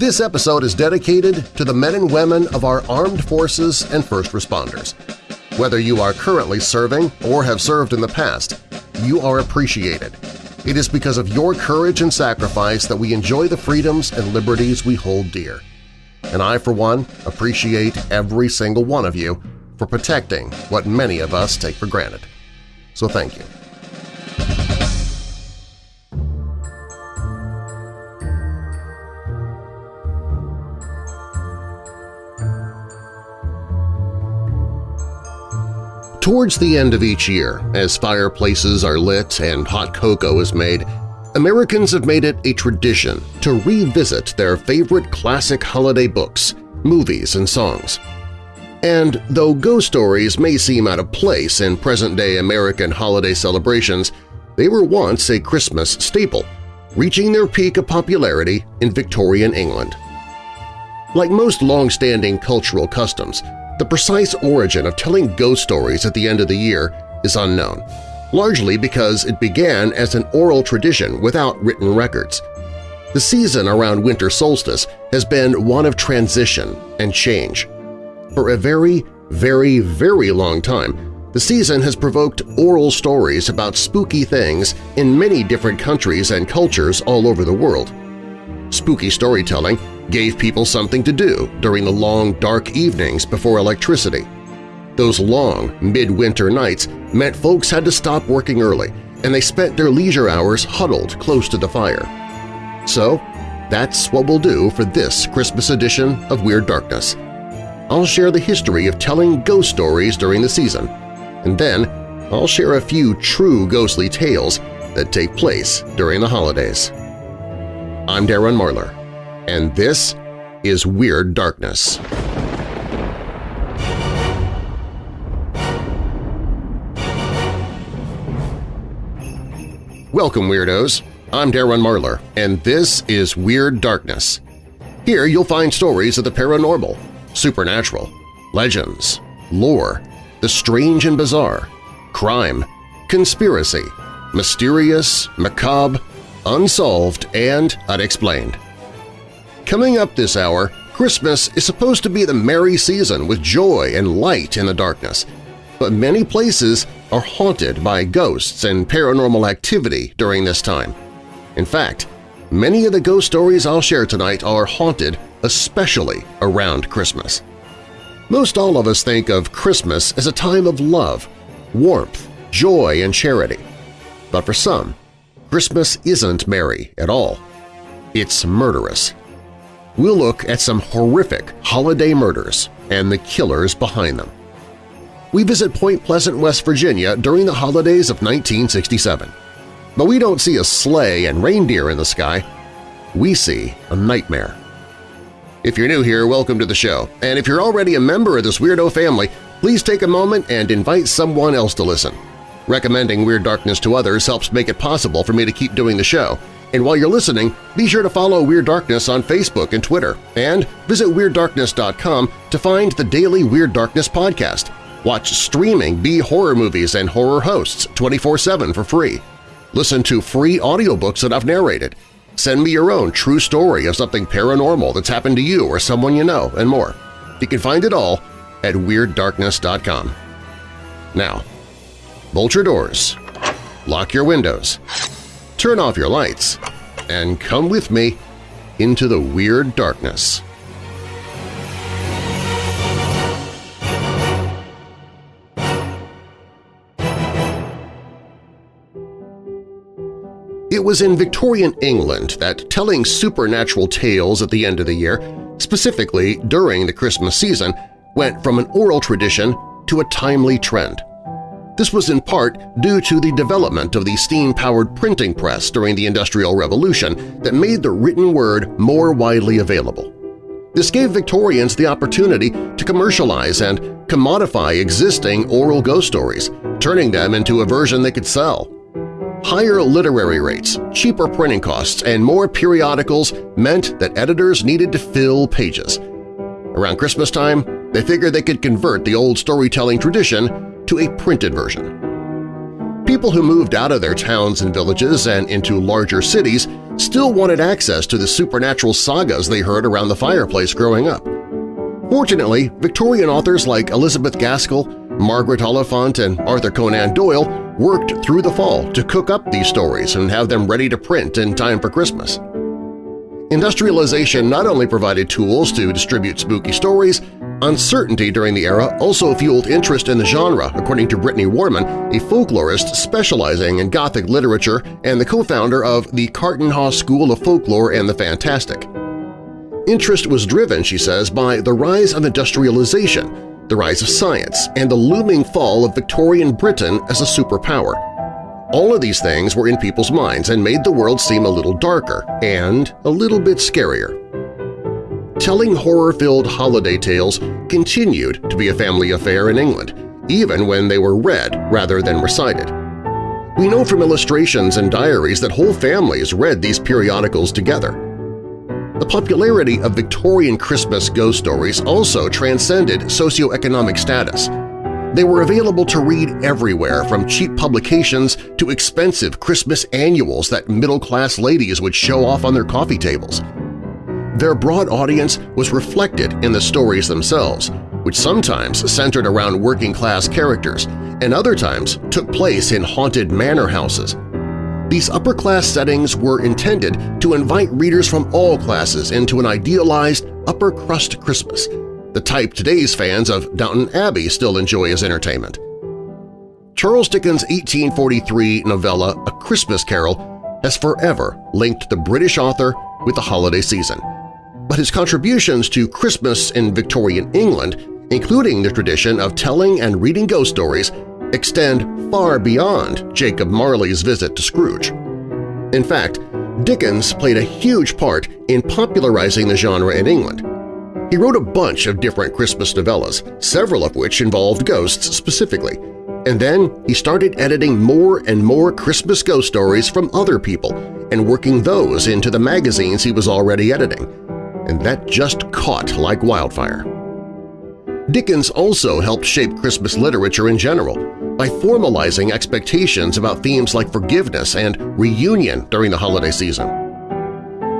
This episode is dedicated to the men and women of our armed forces and first responders. Whether you are currently serving or have served in the past, you are appreciated. It is because of your courage and sacrifice that we enjoy the freedoms and liberties we hold dear. And I, for one, appreciate every single one of you for protecting what many of us take for granted. So thank you. Towards the end of each year, as fireplaces are lit and hot cocoa is made, Americans have made it a tradition to revisit their favorite classic holiday books, movies, and songs. And though ghost stories may seem out of place in present-day American holiday celebrations, they were once a Christmas staple, reaching their peak of popularity in Victorian England. Like most long-standing cultural customs, the precise origin of telling ghost stories at the end of the year is unknown, largely because it began as an oral tradition without written records. The season around winter solstice has been one of transition and change. For a very, very, very long time, the season has provoked oral stories about spooky things in many different countries and cultures all over the world. Spooky storytelling gave people something to do during the long, dark evenings before electricity. Those long, midwinter nights meant folks had to stop working early, and they spent their leisure hours huddled close to the fire. So that's what we'll do for this Christmas edition of Weird Darkness. I'll share the history of telling ghost stories during the season, and then I'll share a few true ghostly tales that take place during the holidays. I'm Darren Marlar, and this is Weird Darkness. Welcome, Weirdos! I'm Darren Marlar, and this is Weird Darkness. Here you'll find stories of the paranormal, supernatural, legends, lore, the strange and bizarre, crime, conspiracy, mysterious, macabre, unsolved, and unexplained. Coming up this hour, Christmas is supposed to be the merry season with joy and light in the darkness, but many places are haunted by ghosts and paranormal activity during this time. In fact, many of the ghost stories I'll share tonight are haunted especially around Christmas. Most all of us think of Christmas as a time of love, warmth, joy, and charity. But for some, Christmas isn't merry at all. It's murderous we'll look at some horrific holiday murders and the killers behind them. We visit Point Pleasant, West Virginia during the holidays of 1967. But we don't see a sleigh and reindeer in the sky. We see a nightmare. If you're new here, welcome to the show, and if you're already a member of this weirdo family, please take a moment and invite someone else to listen. Recommending Weird Darkness to others helps make it possible for me to keep doing the show, and while you're listening, be sure to follow Weird Darkness on Facebook and Twitter, and visit WeirdDarkness.com to find the daily Weird Darkness podcast. Watch streaming B-horror movies and horror hosts 24-7 for free. Listen to free audiobooks that I've narrated. Send me your own true story of something paranormal that's happened to you or someone you know, and more. You can find it all at WeirdDarkness.com. Now, bolt your doors, lock your windows, turn off your lights, and come with me into the weird darkness. It was in Victorian England that telling supernatural tales at the end of the year, specifically during the Christmas season, went from an oral tradition to a timely trend. This was in part due to the development of the steam-powered printing press during the Industrial Revolution that made the written word more widely available. This gave Victorians the opportunity to commercialize and commodify existing oral ghost stories, turning them into a version they could sell. Higher literary rates, cheaper printing costs, and more periodicals meant that editors needed to fill pages. Around Christmas time, they figured they could convert the old storytelling tradition to a printed version. People who moved out of their towns and villages and into larger cities still wanted access to the supernatural sagas they heard around the fireplace growing up. Fortunately, Victorian authors like Elizabeth Gaskell, Margaret Oliphant, and Arthur Conan Doyle worked through the fall to cook up these stories and have them ready to print in time for Christmas. Industrialization not only provided tools to distribute spooky stories, uncertainty during the era also fueled interest in the genre, according to Brittany Warman, a folklorist specializing in Gothic literature and the co-founder of the Carterhaugh School of Folklore and the Fantastic. Interest was driven, she says, by the rise of industrialization, the rise of science, and the looming fall of Victorian Britain as a superpower – all of these things were in people's minds and made the world seem a little darker and a little bit scarier. Telling horror-filled holiday tales continued to be a family affair in England, even when they were read rather than recited. We know from illustrations and diaries that whole families read these periodicals together. The popularity of Victorian Christmas ghost stories also transcended socioeconomic status – they were available to read everywhere from cheap publications to expensive Christmas annuals that middle-class ladies would show off on their coffee tables. Their broad audience was reflected in the stories themselves, which sometimes centered around working-class characters and other times took place in haunted manor houses. These upper-class settings were intended to invite readers from all classes into an idealized upper-crust Christmas – the type today's fans of Downton Abbey still enjoy as entertainment. Charles Dickens' 1843 novella A Christmas Carol has forever linked the British author with the holiday season, but his contributions to Christmas in Victorian England, including the tradition of telling and reading ghost stories, extend far beyond Jacob Marley's visit to Scrooge. In fact, Dickens played a huge part in popularizing the genre in England, he wrote a bunch of different Christmas novellas, several of which involved ghosts specifically, and then he started editing more and more Christmas ghost stories from other people and working those into the magazines he was already editing, and that just caught like wildfire. Dickens also helped shape Christmas literature in general by formalizing expectations about themes like forgiveness and reunion during the holiday season.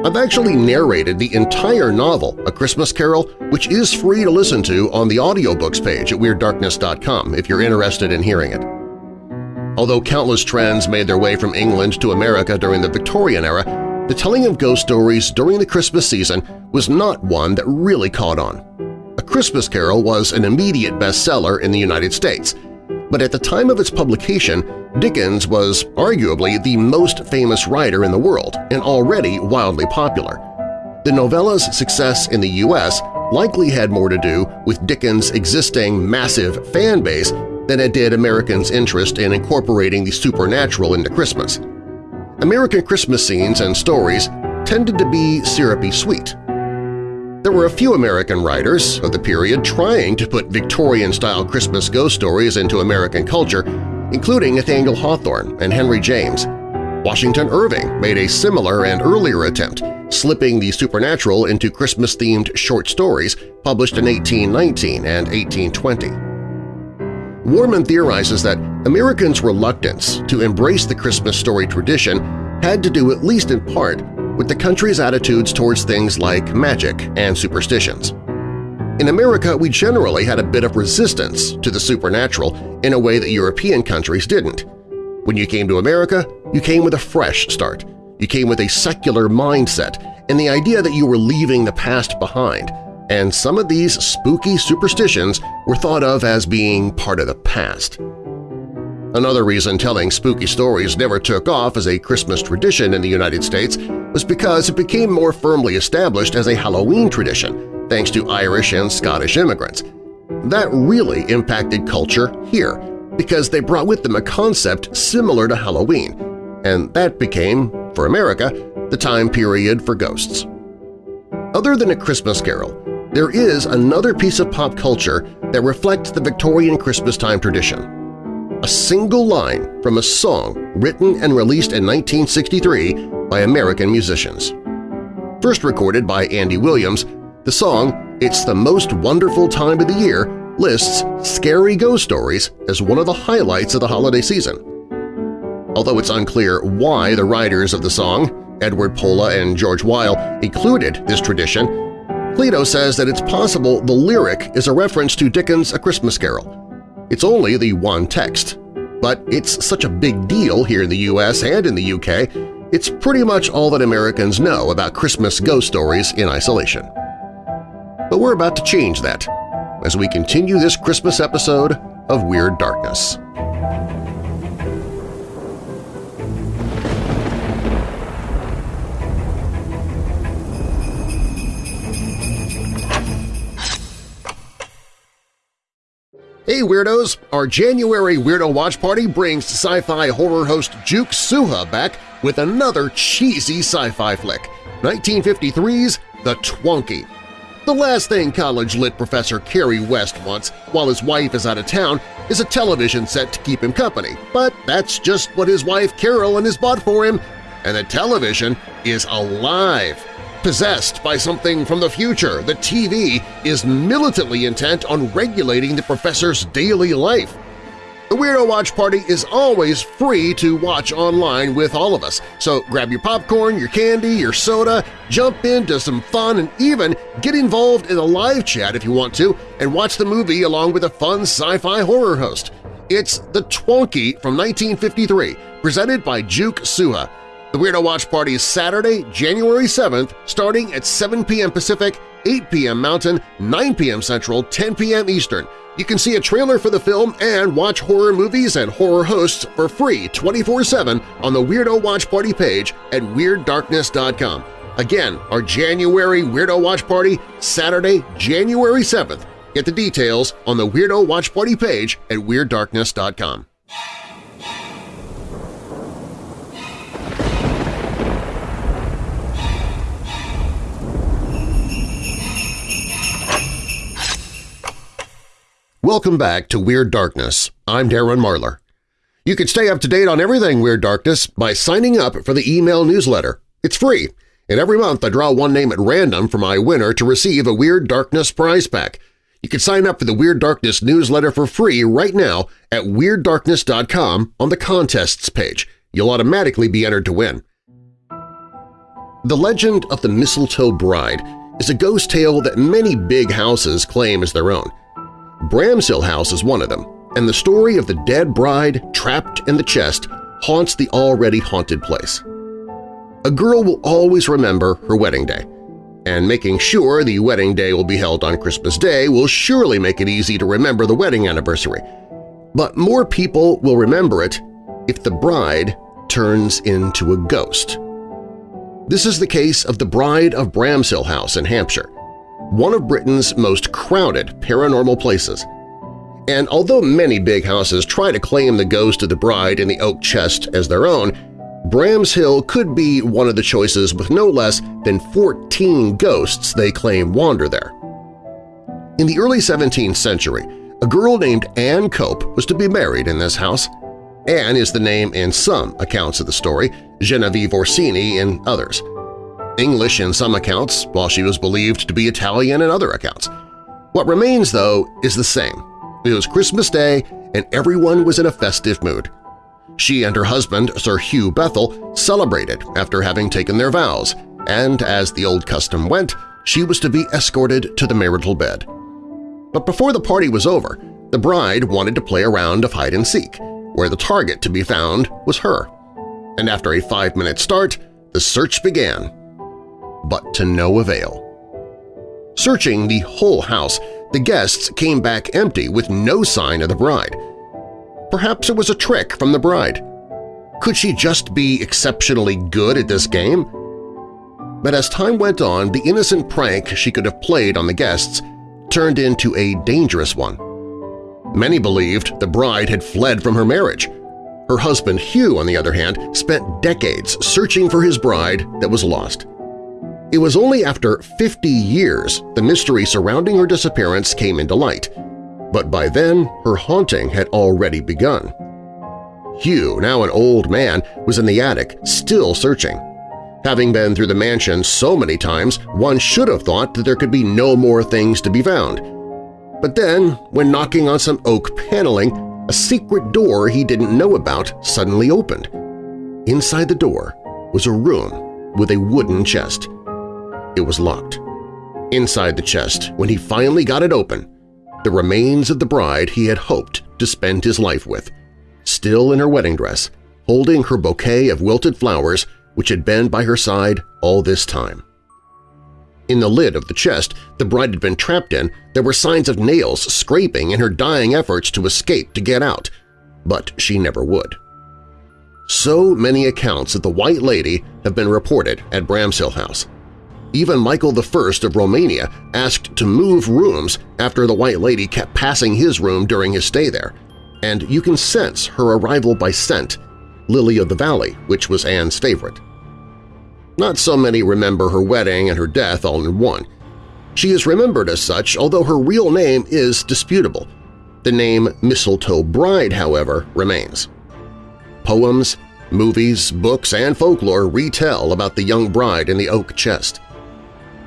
I've actually narrated the entire novel, A Christmas Carol, which is free to listen to on the audiobooks page at WeirdDarkness.com if you're interested in hearing it. Although countless trends made their way from England to America during the Victorian era, the telling of ghost stories during the Christmas season was not one that really caught on. A Christmas Carol was an immediate bestseller in the United States, but at the time of its publication, Dickens was arguably the most famous writer in the world and already wildly popular. The novella's success in the U.S. likely had more to do with Dickens' existing massive fan base than it did Americans' interest in incorporating the supernatural into Christmas. American Christmas scenes and stories tended to be syrupy sweet. There were a few American writers of the period trying to put Victorian-style Christmas ghost stories into American culture, including Nathaniel Hawthorne and Henry James. Washington Irving made a similar and earlier attempt, slipping the supernatural into Christmas-themed short stories published in 1819 and 1820. Warman theorizes that Americans' reluctance to embrace the Christmas story tradition had to do at least in part with the country's attitudes towards things like magic and superstitions. In America, we generally had a bit of resistance to the supernatural in a way that European countries didn't. When you came to America, you came with a fresh start. You came with a secular mindset and the idea that you were leaving the past behind, and some of these spooky superstitions were thought of as being part of the past. Another reason telling spooky stories never took off as a Christmas tradition in the United States was because it became more firmly established as a Halloween tradition thanks to Irish and Scottish immigrants. That really impacted culture here because they brought with them a concept similar to Halloween, and that became, for America, the time period for ghosts. Other than A Christmas Carol, there is another piece of pop culture that reflects the Victorian Christmas time tradition. A single line from a song written and released in 1963 by American musicians. First recorded by Andy Williams, the song It's the Most Wonderful Time of the Year lists scary ghost stories as one of the highlights of the holiday season. Although it's unclear why the writers of the song, Edward Pola and George Wyle included this tradition, Cleto says that it's possible the lyric is a reference to Dickens' A Christmas Carol. It's only the one text, but it's such a big deal here in the US and in the UK, it's pretty much all that Americans know about Christmas ghost stories in isolation. But we're about to change that as we continue this Christmas episode of Weird Darkness. Hey Weirdos! Our January Weirdo Watch Party brings sci-fi horror host Juke Suha back with another cheesy sci-fi flick, 1953's The Twonky. The last thing college lit professor Kerry West wants while his wife is out of town is a television set to keep him company, but that's just what his wife Carolyn has bought for him, and the television is alive! Possessed by something from the future, the TV is militantly intent on regulating the professor's daily life. The Weirdo Watch Party is always free to watch online with all of us, so grab your popcorn, your candy, your soda, jump into some fun, and even get involved in a live chat if you want to and watch the movie along with a fun sci-fi horror host. It's The Twonky from 1953, presented by Juke Suha. The Weirdo Watch Party is Saturday, January 7th, starting at 7 p.m. Pacific, 8 p.m. Mountain, 9 p.m. Central, 10 p.m. Eastern. You can see a trailer for the film and watch horror movies and horror hosts for free 24-7 on the Weirdo Watch Party page at WeirdDarkness.com. Again, our January Weirdo Watch Party, Saturday, January 7th. Get the details on the Weirdo Watch Party page at WeirdDarkness.com. Welcome back to Weird Darkness. I'm Darren Marlar. You can stay up to date on everything Weird Darkness by signing up for the email newsletter. It's free, and every month I draw one name at random for my winner to receive a Weird Darkness prize pack. You can sign up for the Weird Darkness newsletter for free right now at WeirdDarkness.com on the Contests page. You'll automatically be entered to win. The Legend of the Mistletoe Bride is a ghost tale that many big houses claim as their own. Bramshill House is one of them, and the story of the dead bride trapped in the chest haunts the already haunted place. A girl will always remember her wedding day, and making sure the wedding day will be held on Christmas Day will surely make it easy to remember the wedding anniversary. But more people will remember it if the bride turns into a ghost. This is the case of the Bride of Bramshill House in Hampshire, one of Britain's most crowded paranormal places. And although many big houses try to claim the ghost of the bride in the oak chest as their own, Bramshill could be one of the choices with no less than 14 ghosts they claim wander there. In the early 17th century, a girl named Anne Cope was to be married in this house. Anne is the name in some accounts of the story, Genevieve Orsini in others. English in some accounts, while she was believed to be Italian in other accounts. What remains, though, is the same. It was Christmas Day and everyone was in a festive mood. She and her husband, Sir Hugh Bethel, celebrated after having taken their vows, and as the old custom went, she was to be escorted to the marital bed. But before the party was over, the bride wanted to play a round of hide-and-seek, where the target to be found was her. And after a five-minute start, the search began but to no avail. Searching the whole house, the guests came back empty with no sign of the bride. Perhaps it was a trick from the bride. Could she just be exceptionally good at this game? But as time went on, the innocent prank she could have played on the guests turned into a dangerous one. Many believed the bride had fled from her marriage. Her husband Hugh, on the other hand, spent decades searching for his bride that was lost. It was only after 50 years the mystery surrounding her disappearance came into light, but by then her haunting had already begun. Hugh, now an old man, was in the attic, still searching. Having been through the mansion so many times, one should have thought that there could be no more things to be found. But then, when knocking on some oak paneling, a secret door he didn't know about suddenly opened. Inside the door was a room with a wooden chest. It was locked. Inside the chest, when he finally got it open, the remains of the bride he had hoped to spend his life with, still in her wedding dress, holding her bouquet of wilted flowers which had been by her side all this time. In the lid of the chest the bride had been trapped in, there were signs of nails scraping in her dying efforts to escape to get out, but she never would. So many accounts of the White Lady have been reported at Bramshill House. Even Michael I of Romania asked to move rooms after the White Lady kept passing his room during his stay there, and you can sense her arrival by scent, Lily of the Valley, which was Anne's favorite. Not so many remember her wedding and her death all in one. She is remembered as such, although her real name is disputable. The name Mistletoe Bride, however, remains. Poems, movies, books, and folklore retell about the young bride in the oak chest.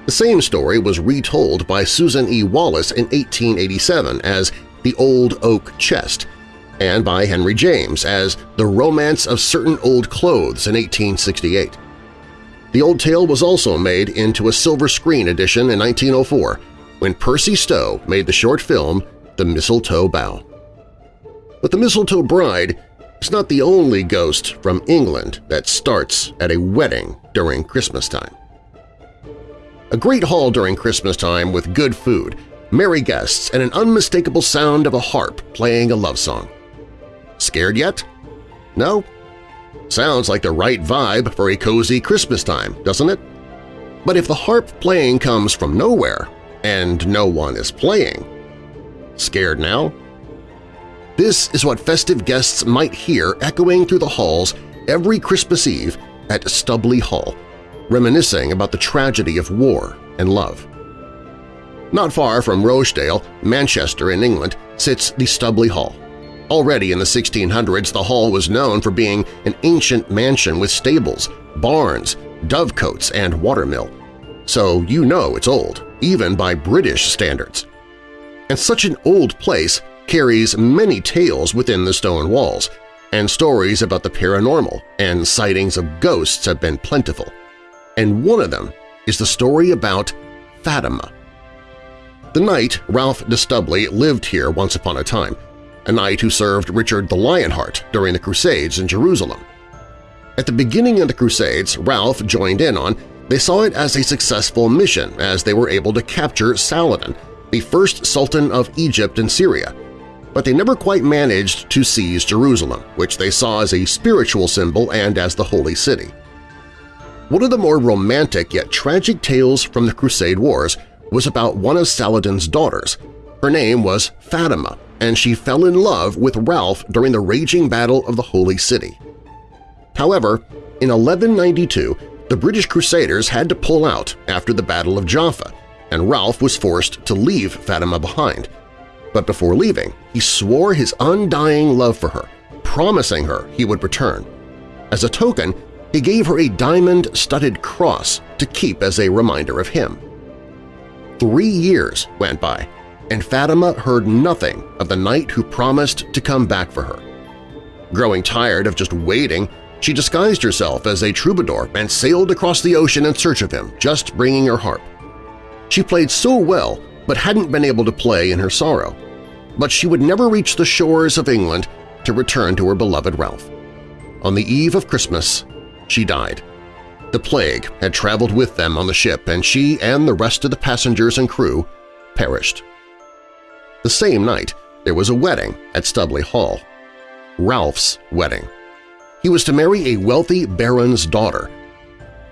The same story was retold by Susan E. Wallace in 1887 as The Old Oak Chest and by Henry James as The Romance of Certain Old Clothes in 1868. The old tale was also made into a silver screen edition in 1904 when Percy Stow made the short film The Mistletoe Bough. But the Mistletoe Bride is not the only ghost from England that starts at a wedding during Christmas time. A great hall during Christmas time with good food, merry guests, and an unmistakable sound of a harp playing a love song. Scared yet? No? Sounds like the right vibe for a cozy Christmas time, doesn't it? But if the harp playing comes from nowhere and no one is playing, scared now? This is what festive guests might hear echoing through the halls every Christmas Eve at Stubley Hall, reminiscing about the tragedy of war and love. Not far from Rochdale, Manchester in England, sits the Stubley Hall. Already in the 1600s, the hall was known for being an ancient mansion with stables, barns, dovecotes, and watermill. So you know it's old, even by British standards. And such an old place carries many tales within the stone walls, and stories about the paranormal and sightings of ghosts have been plentiful. And one of them is the story about Fatima. The knight Ralph de Stubley lived here once upon a time, a knight who served Richard the Lionheart during the Crusades in Jerusalem. At the beginning of the Crusades Ralph joined in on, they saw it as a successful mission as they were able to capture Saladin, the first sultan of Egypt and Syria, but they never quite managed to seize Jerusalem, which they saw as a spiritual symbol and as the Holy City. One of the more romantic yet tragic tales from the Crusade Wars was about one of Saladin's daughters. Her name was Fatima, and she fell in love with Ralph during the raging Battle of the Holy City. However, in 1192, the British Crusaders had to pull out after the Battle of Jaffa, and Ralph was forced to leave Fatima behind. But before leaving, he swore his undying love for her, promising her he would return. As a token, he gave her a diamond-studded cross to keep as a reminder of him. Three years went by, and Fatima heard nothing of the knight who promised to come back for her. Growing tired of just waiting, she disguised herself as a troubadour and sailed across the ocean in search of him, just bringing her harp. She played so well but hadn't been able to play in her sorrow. But she would never reach the shores of England to return to her beloved Ralph. On the eve of Christmas, she died. The plague had traveled with them on the ship and she and the rest of the passengers and crew perished. The same night, there was a wedding at Stubley Hall. Ralph's wedding. He was to marry a wealthy baron's daughter.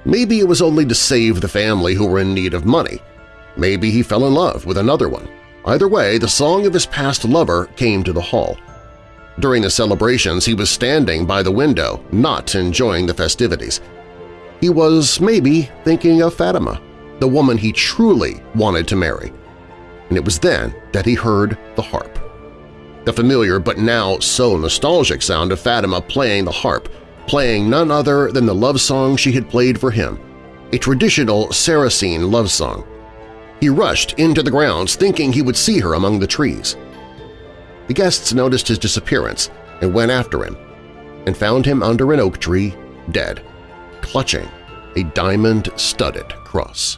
Maybe it was only to save the family who were in need of money. Maybe he fell in love with another one. Either way, the song of his past lover came to the hall. During the celebrations, he was standing by the window, not enjoying the festivities. He was maybe thinking of Fatima, the woman he truly wanted to marry and it was then that he heard the harp. The familiar but now so nostalgic sound of Fatima playing the harp, playing none other than the love song she had played for him, a traditional Saracen love song. He rushed into the grounds thinking he would see her among the trees. The guests noticed his disappearance and went after him, and found him under an oak tree, dead, clutching a diamond-studded cross.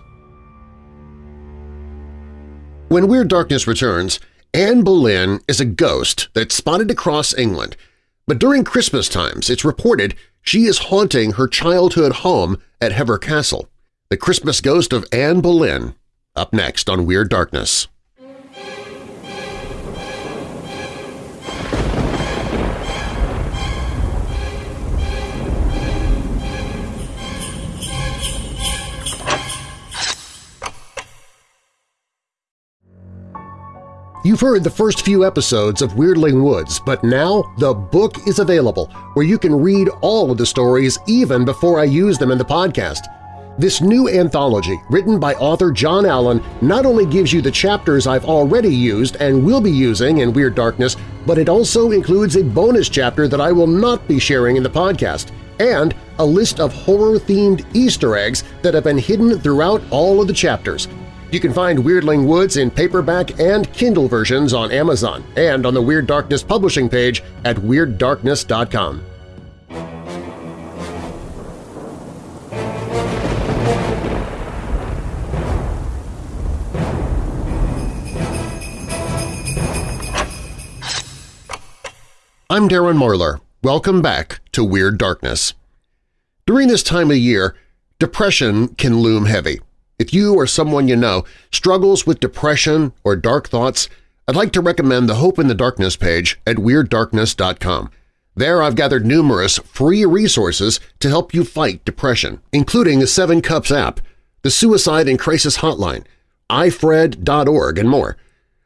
When Weird Darkness returns, Anne Boleyn is a ghost that's spotted across England, but during Christmas times it's reported she is haunting her childhood home at Hever Castle. The Christmas Ghost of Anne Boleyn, up next on Weird Darkness. You've heard the first few episodes of Weirdling Woods, but now the book is available where you can read all of the stories even before I use them in the podcast. This new anthology, written by author John Allen, not only gives you the chapters I've already used and will be using in Weird Darkness, but it also includes a bonus chapter that I will not be sharing in the podcast, and a list of horror-themed Easter eggs that have been hidden throughout all of the chapters – you can find Weirdling Woods in paperback and Kindle versions on Amazon and on the Weird Darkness publishing page at WeirdDarkness.com. I'm Darren Marlar. Welcome back to Weird Darkness. During this time of year, depression can loom heavy. If you or someone you know struggles with depression or dark thoughts, I'd like to recommend the Hope in the Darkness page at WeirdDarkness.com. There I've gathered numerous free resources to help you fight depression, including the Seven Cups app, the Suicide and Crisis Hotline, ifred.org, and more.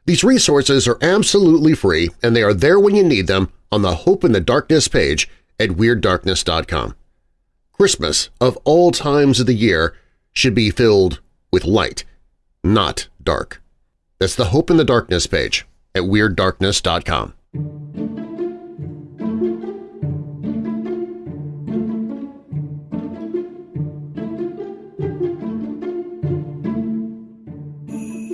These resources are absolutely free and they are there when you need them on the Hope in the Darkness page at WeirdDarkness.com. Christmas, of all times of the year, should be filled with light, not dark. That's the Hope in the Darkness page at WeirdDarkness.com.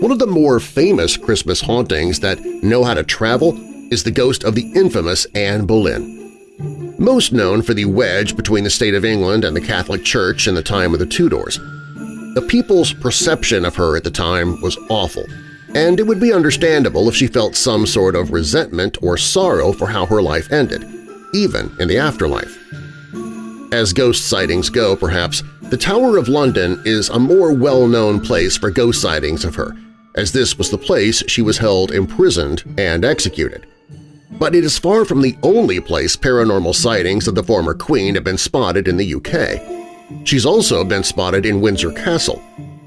One of the more famous Christmas hauntings that know how to travel is the ghost of the infamous Anne Boleyn. Most known for the wedge between the state of England and the Catholic Church in the time of the Tudors. The people's perception of her at the time was awful, and it would be understandable if she felt some sort of resentment or sorrow for how her life ended, even in the afterlife. As ghost sightings go, perhaps, the Tower of London is a more well-known place for ghost sightings of her, as this was the place she was held imprisoned and executed. But it is far from the only place paranormal sightings of the former queen have been spotted in the UK. She's also been spotted in Windsor Castle,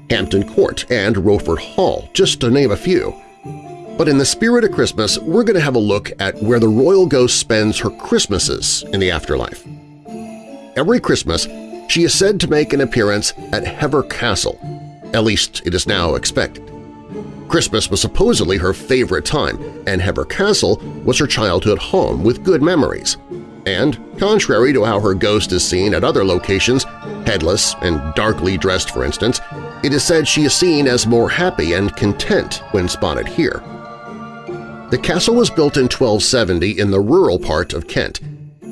Hampton Court, and Rochford Hall, just to name a few. But in the spirit of Christmas, we're going to have a look at where the royal ghost spends her Christmases in the afterlife. Every Christmas, she is said to make an appearance at Hever Castle, at least it is now expected. Christmas was supposedly her favorite time, and Hever Castle was her childhood home with good memories. And, contrary to how her ghost is seen at other locations, headless and darkly dressed for instance, it is said she is seen as more happy and content when spotted here. The castle was built in 1270 in the rural part of Kent,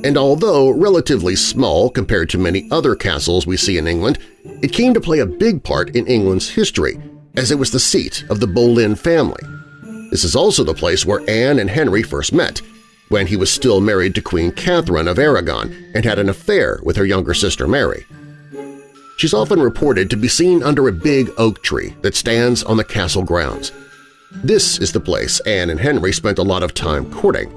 and although relatively small compared to many other castles we see in England, it came to play a big part in England's history, as it was the seat of the Boleyn family. This is also the place where Anne and Henry first met, when he was still married to Queen Catherine of Aragon and had an affair with her younger sister Mary. She's often reported to be seen under a big oak tree that stands on the castle grounds. This is the place Anne and Henry spent a lot of time courting.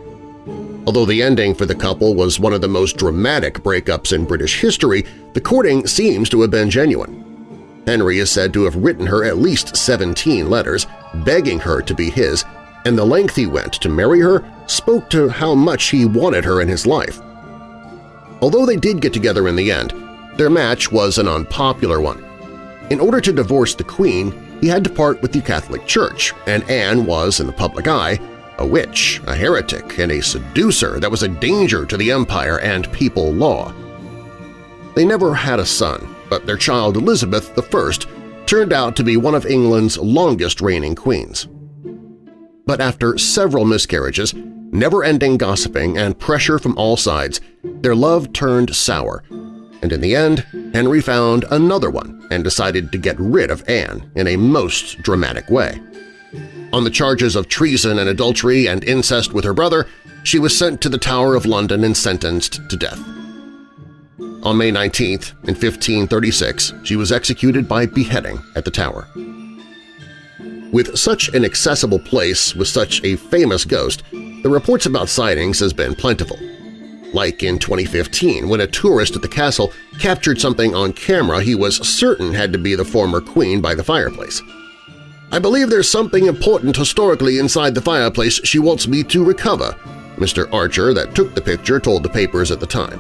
Although the ending for the couple was one of the most dramatic breakups in British history, the courting seems to have been genuine. Henry is said to have written her at least 17 letters, begging her to be his, and the length he went to marry her spoke to how much he wanted her in his life. Although they did get together in the end, their match was an unpopular one. In order to divorce the Queen, he had to part with the Catholic Church, and Anne was, in the public eye, a witch, a heretic, and a seducer that was a danger to the empire and people law. They never had a son, but their child Elizabeth I turned out to be one of England's longest-reigning queens. But after several miscarriages, never-ending gossiping, and pressure from all sides, their love turned sour, and in the end, Henry found another one and decided to get rid of Anne in a most dramatic way. On the charges of treason and adultery and incest with her brother, she was sent to the Tower of London and sentenced to death. On May 19, in 1536, she was executed by beheading at the Tower. With such an accessible place with such a famous ghost, the reports about sightings has been plentiful. Like in 2015 when a tourist at the castle captured something on camera he was certain had to be the former queen by the fireplace. I believe there's something important historically inside the fireplace she wants me to recover, Mr. Archer that took the picture told the papers at the time.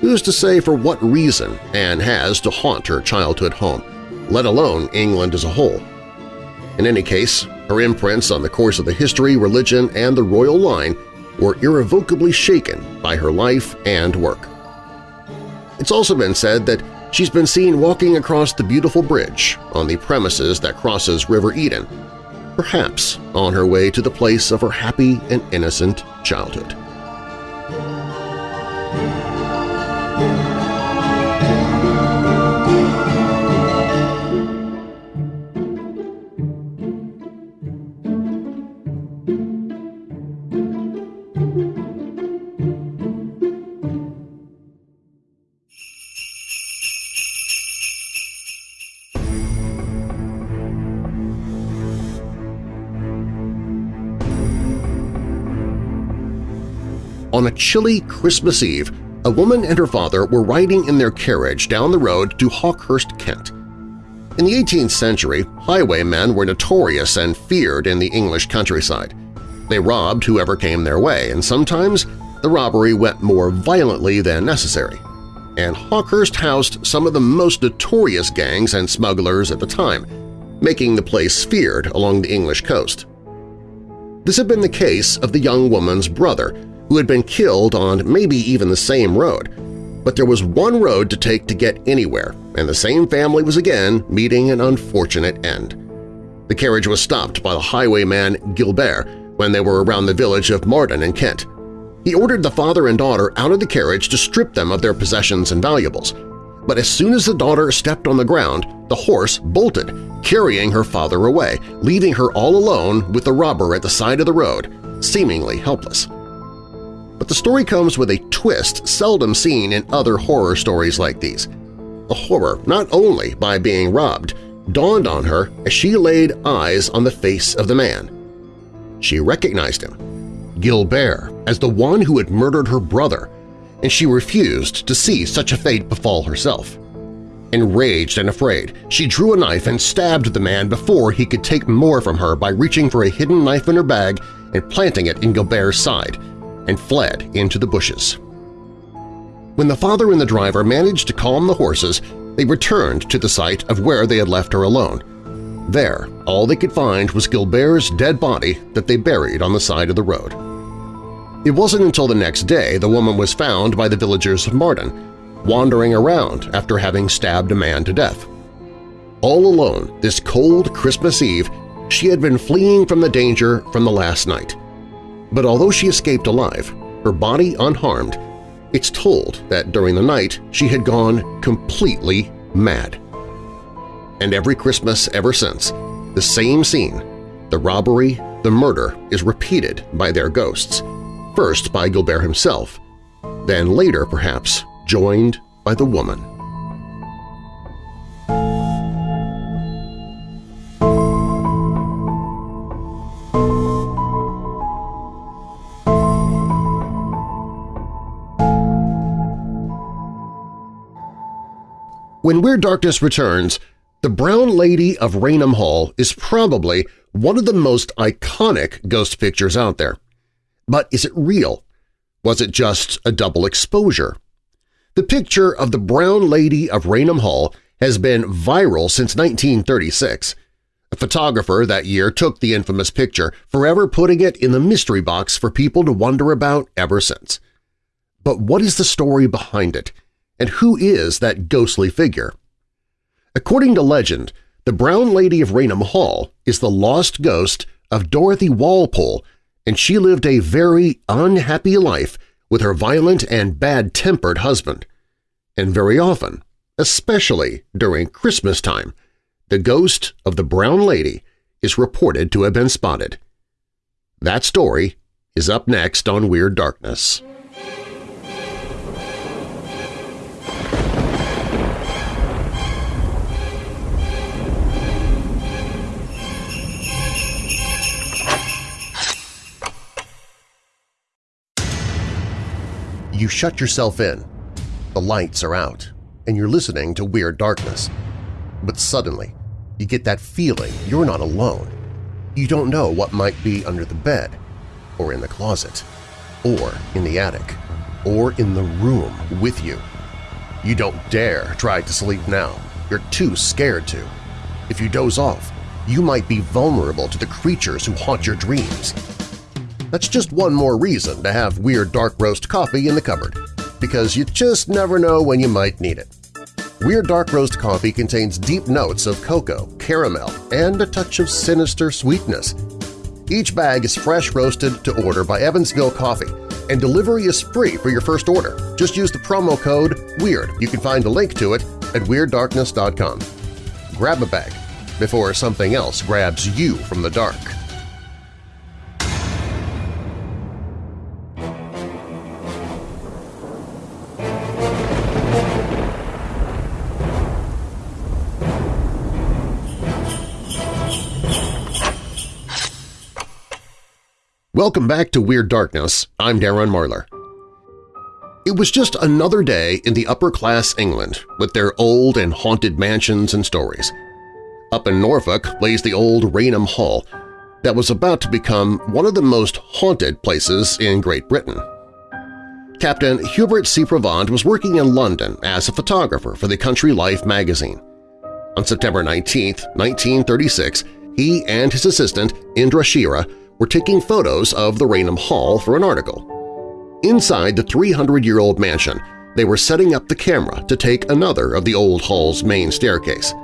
Who's to say for what reason Anne has to haunt her childhood home, let alone England as a whole? In any case, her imprints on the course of the history, religion, and the royal line were irrevocably shaken by her life and work. It's also been said that she's been seen walking across the beautiful bridge on the premises that crosses River Eden, perhaps on her way to the place of her happy and innocent childhood. On a chilly Christmas Eve, a woman and her father were riding in their carriage down the road to Hawkhurst, Kent. In the 18th century, highwaymen were notorious and feared in the English countryside. They robbed whoever came their way, and sometimes the robbery went more violently than necessary. And Hawkhurst housed some of the most notorious gangs and smugglers at the time, making the place feared along the English coast. This had been the case of the young woman's brother, who had been killed on maybe even the same road, but there was one road to take to get anywhere, and the same family was again meeting an unfortunate end. The carriage was stopped by the highwayman Gilbert when they were around the village of Marden in Kent. He ordered the father and daughter out of the carriage to strip them of their possessions and valuables. But as soon as the daughter stepped on the ground, the horse bolted, carrying her father away, leaving her all alone with the robber at the side of the road, seemingly helpless. But the story comes with a twist seldom seen in other horror stories like these. A horror, not only by being robbed, dawned on her as she laid eyes on the face of the man. She recognized him, Gilbert, as the one who had murdered her brother, and she refused to see such a fate befall herself. Enraged and afraid, she drew a knife and stabbed the man before he could take more from her by reaching for a hidden knife in her bag and planting it in Gilbert's side, and fled into the bushes. When the father and the driver managed to calm the horses, they returned to the site of where they had left her alone. There, all they could find was Gilbert's dead body that they buried on the side of the road. It wasn't until the next day the woman was found by the villagers of Marden, wandering around after having stabbed a man to death. All alone this cold Christmas Eve, she had been fleeing from the danger from the last night. But although she escaped alive, her body unharmed, it's told that during the night she had gone completely mad. And every Christmas ever since, the same scene, the robbery, the murder, is repeated by their ghosts, first by Gilbert himself, then later, perhaps, joined by the woman. When Weird Darkness returns, the Brown Lady of Raynham Hall is probably one of the most iconic ghost pictures out there. But is it real? Was it just a double exposure? The picture of the Brown Lady of Raynham Hall has been viral since 1936. A photographer that year took the infamous picture, forever putting it in the mystery box for people to wonder about ever since. But what is the story behind it? And who is that ghostly figure? According to legend, the Brown Lady of Raynham Hall is the lost ghost of Dorothy Walpole, and she lived a very unhappy life with her violent and bad-tempered husband. and very often, especially during Christmas time, the ghost of the Brown Lady is reported to have been spotted. That story is up next on Weird Darkness. You shut yourself in. The lights are out, and you're listening to Weird Darkness. But suddenly, you get that feeling you're not alone. You don't know what might be under the bed, or in the closet, or in the attic, or in the room with you. You don't dare try to sleep now. You're too scared to. If you doze off, you might be vulnerable to the creatures who haunt your dreams. That's just one more reason to have Weird Dark Roast coffee in the cupboard, because you just never know when you might need it. Weird Dark Roast coffee contains deep notes of cocoa, caramel, and a touch of sinister sweetness. Each bag is fresh roasted to order by Evansville Coffee, and delivery is free for your first order. Just use the promo code WEIRD. You can find a link to it at WeirdDarkness.com. Grab a bag before something else grabs you from the dark. Welcome back to Weird Darkness. I'm Darren Marlar. It was just another day in the upper-class England with their old and haunted mansions and stories. Up in Norfolk lays the old Raynham Hall that was about to become one of the most haunted places in Great Britain. Captain Hubert C. Provand was working in London as a photographer for the Country Life magazine. On September 19, 1936, he and his assistant Indra Shira were taking photos of the Raynham Hall for an article. Inside the 300-year-old mansion, they were setting up the camera to take another of the old hall's main staircase.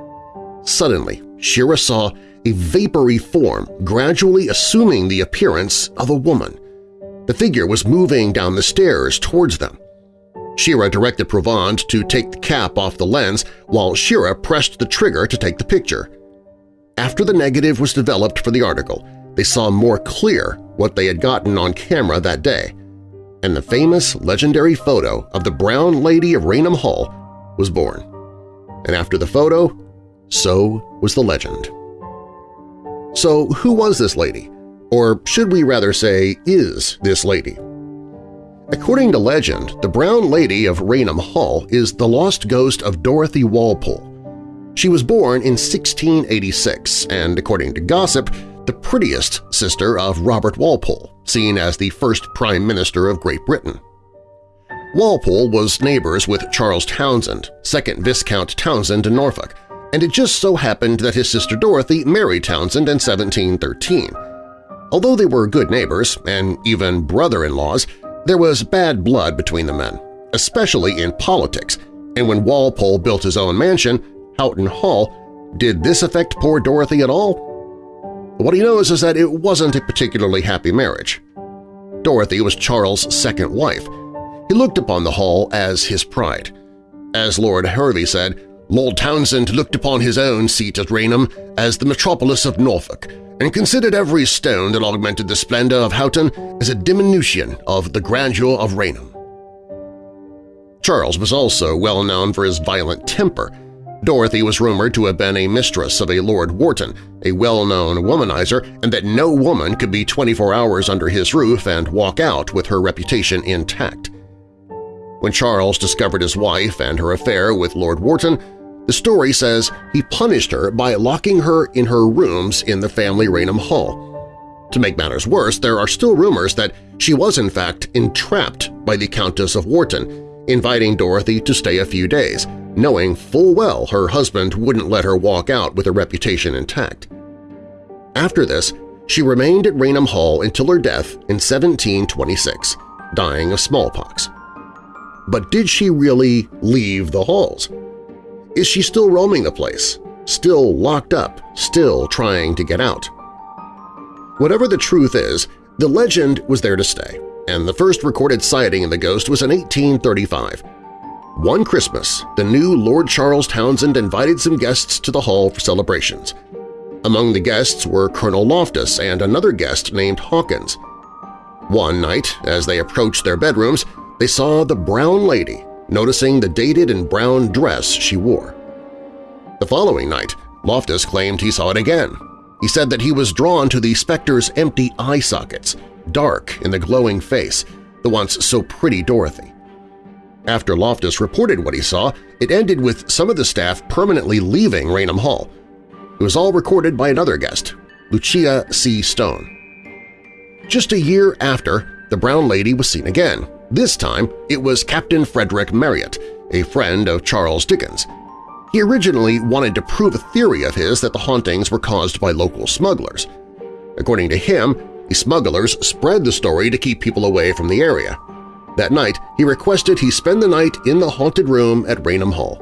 Suddenly, Shira saw a vapory form gradually assuming the appearance of a woman. The figure was moving down the stairs towards them. Shira directed Provand to take the cap off the lens while Shira pressed the trigger to take the picture. After the negative was developed for the article, they saw more clear what they had gotten on camera that day, and the famous legendary photo of the Brown Lady of Raynham Hall was born. And after the photo, so was the legend. So who was this lady? Or should we rather say, is this lady? According to legend, the Brown Lady of Raynham Hall is the lost ghost of Dorothy Walpole. She was born in 1686 and, according to gossip, the prettiest sister of Robert Walpole, seen as the first Prime Minister of Great Britain. Walpole was neighbors with Charles Townshend, 2nd Viscount Townshend in Norfolk, and it just so happened that his sister Dorothy married Townshend in 1713. Although they were good neighbors and even brother-in-laws, there was bad blood between the men, especially in politics, and when Walpole built his own mansion, Houghton Hall, did this affect poor Dorothy at all? What he knows is that it wasn't a particularly happy marriage. Dorothy was Charles' second wife. He looked upon the Hall as his pride. As Lord Hervey said, Lord Townshend looked upon his own seat at Raynham as the metropolis of Norfolk and considered every stone that augmented the splendor of Houghton as a diminution of the grandeur of Raynham. Charles was also well known for his violent temper Dorothy was rumored to have been a mistress of a Lord Wharton, a well-known womanizer, and that no woman could be 24 hours under his roof and walk out with her reputation intact. When Charles discovered his wife and her affair with Lord Wharton, the story says he punished her by locking her in her rooms in the family Raynham Hall. To make matters worse, there are still rumors that she was in fact entrapped by the Countess of Wharton, inviting Dorothy to stay a few days, knowing full well her husband wouldn't let her walk out with her reputation intact. After this, she remained at Raynham Hall until her death in 1726, dying of smallpox. But did she really leave the halls? Is she still roaming the place, still locked up, still trying to get out? Whatever the truth is, the legend was there to stay, and the first recorded sighting of the ghost was in 1835, one Christmas, the new Lord Charles Townshend invited some guests to the hall for celebrations. Among the guests were Colonel Loftus and another guest named Hawkins. One night, as they approached their bedrooms, they saw the brown lady, noticing the dated and brown dress she wore. The following night, Loftus claimed he saw it again. He said that he was drawn to the specter's empty eye sockets, dark in the glowing face, the once so pretty Dorothy. After Loftus reported what he saw, it ended with some of the staff permanently leaving Raynham Hall. It was all recorded by another guest, Lucia C. Stone. Just a year after, the brown lady was seen again. This time, it was Captain Frederick Marryat, a friend of Charles Dickens. He originally wanted to prove a theory of his that the hauntings were caused by local smugglers. According to him, the smugglers spread the story to keep people away from the area. That night, he requested he spend the night in the haunted room at Raynham Hall.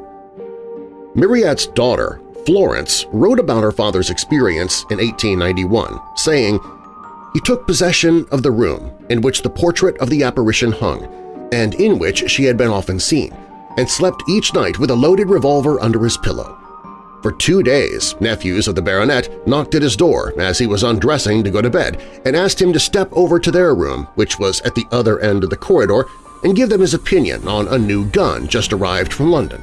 Marryat's daughter, Florence, wrote about her father's experience in 1891, saying, He took possession of the room in which the portrait of the apparition hung, and in which she had been often seen, and slept each night with a loaded revolver under his pillow. For two days, nephews of the baronet knocked at his door as he was undressing to go to bed and asked him to step over to their room, which was at the other end of the corridor, and give them his opinion on a new gun just arrived from London.